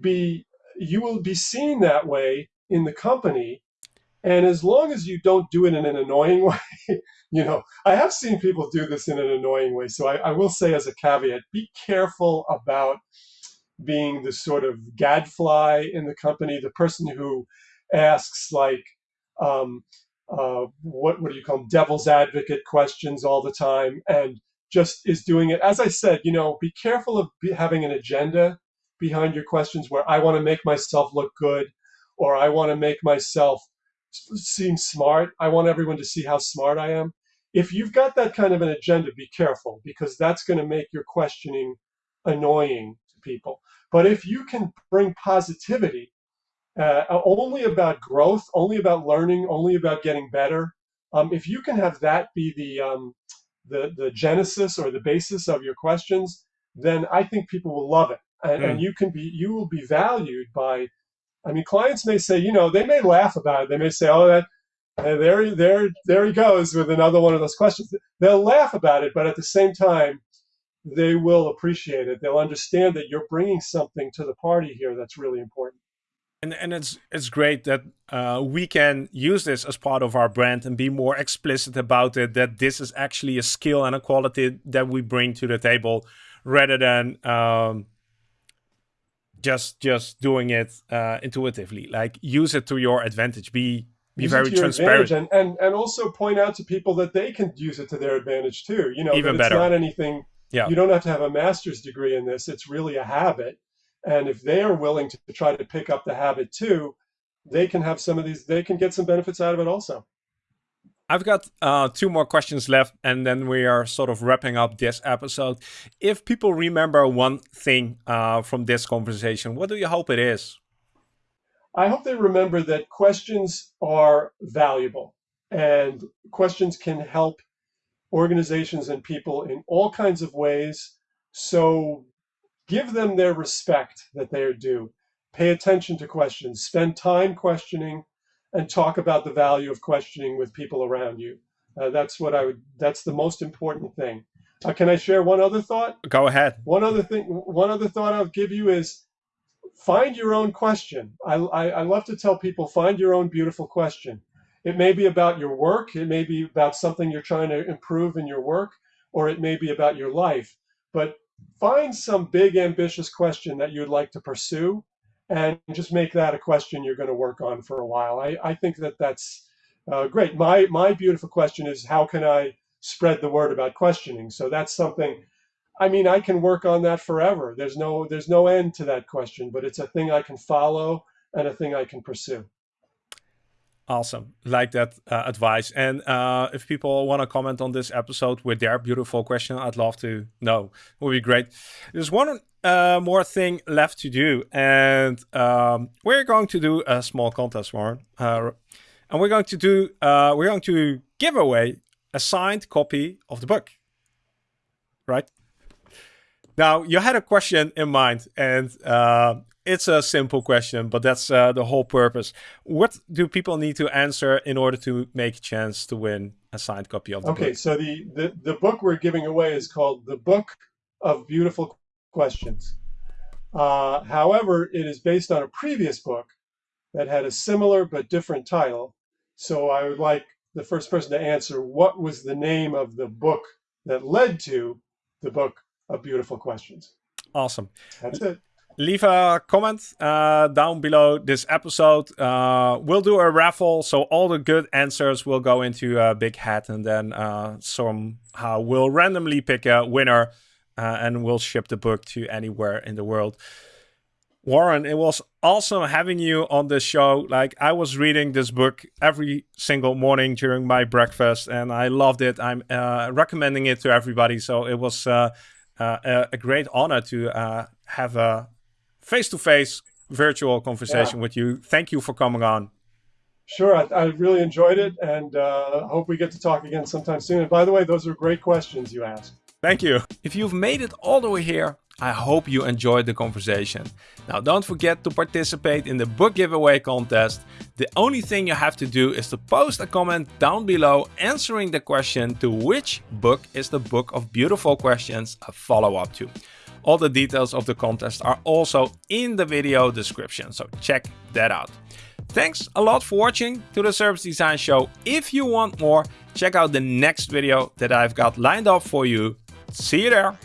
be you will be seen that way in the company and as long as you don't do it in an annoying way you know i have seen people do this in an annoying way. So I, I, will say as a caveat be careful about being the sort of gadfly in the company the person who asks like um, uh, what, what do you call them devil's advocate questions all the time and just is doing it. As i said you know be careful of be, having an agenda behind your questions where I want to make myself look good or I want to make myself seem smart. I want everyone to see how smart I am. If you've got that kind of an agenda, be careful because that's going to make your questioning annoying to people. But if you can bring positivity, uh, only about growth, only about learning, only about getting better, um, if you can have that be the um, the, the genesis or the basis of your questions, then I think people will love it. And, mm. and you can be you will be valued by I mean clients may say, you know, they may laugh about it. They may say, oh that and there, there, there he goes with another one of those questions. They'll laugh about it, but at the same time, they will appreciate it. They'll understand that you're bringing something to the party here that's really important. And, and it's it's great that uh, we can use this as part of our brand and be more explicit about it. That this is actually a skill and a quality that we bring to the table, rather than um, just just doing it uh, intuitively. Like use it to your advantage. Be be use very transparent and, and and also point out to people that they can use it to their advantage too. You know, even it's not anything. Yeah. You don't have to have a master's degree in this. It's really a habit and if they are willing to try to pick up the habit too, they can have some of these, they can get some benefits out of it also. I've got uh, two more questions left, and then we are sort of wrapping up this episode. If people remember one thing uh, from this conversation, what do you hope it is? I hope they remember that questions are valuable and questions can help organizations and people in all kinds of ways. So Give them their respect that they are due. Pay attention to questions. Spend time questioning and talk about the value of questioning with people around you. Uh, that's what I would, that's the most important thing. Uh, can I share one other thought? Go ahead. One other thing, one other thought I'll give you is find your own question. I, I, I love to tell people find your own beautiful question. It may be about your work, it may be about something you're trying to improve in your work, or it may be about your life. But find some big ambitious question that you'd like to pursue and just make that a question you're going to work on for a while. I, I think that that's uh, great. My, my beautiful question is how can I spread the word about questioning? So that's something, I mean, I can work on that forever. There's no, there's no end to that question, but it's a thing I can follow and a thing I can pursue. Awesome. Like that uh, advice. And uh, if people want to comment on this episode with their beautiful question, I'd love to know. It would be great. There's one uh, more thing left to do. And um, we're going to do a small contest, Warren. Uh, and we're going to do, uh, we're going to give away a signed copy of the book. Right? Now, you had a question in mind, and uh, it's a simple question, but that's uh, the whole purpose. What do people need to answer in order to make a chance to win a signed copy of the okay, book? Okay, so the, the, the book we're giving away is called The Book of Beautiful Questions. Uh, however, it is based on a previous book that had a similar but different title. So I would like the first person to answer what was the name of the book that led to the Book of Beautiful Questions. Awesome. That's it leave a comment uh, down below this episode. Uh, we'll do a raffle, so all the good answers will go into a big hat, and then uh, somehow we'll randomly pick a winner, uh, and we'll ship the book to anywhere in the world. Warren, it was awesome having you on the show. Like I was reading this book every single morning during my breakfast, and I loved it. I'm uh, recommending it to everybody. So it was uh, a, great honor to have a face-to-face virtual conversation yeah. with you. Thank you for coming on. Sure, I, I really enjoyed it, and uh, hope we get to talk again sometime soon. And by the way, those are great questions you asked. Thank you. If you've made it all the way here, I hope you enjoyed the conversation. Now don't forget to participate in the book giveaway contest. The only thing you have to do is to post a comment down below answering the question to which book is the book of beautiful questions a follow-up to. All the details of the contest are also in the video description, so check that out. Thanks a lot for watching to the Service Design Show. If you want more, check out the next video that I've got lined up for you. See you there!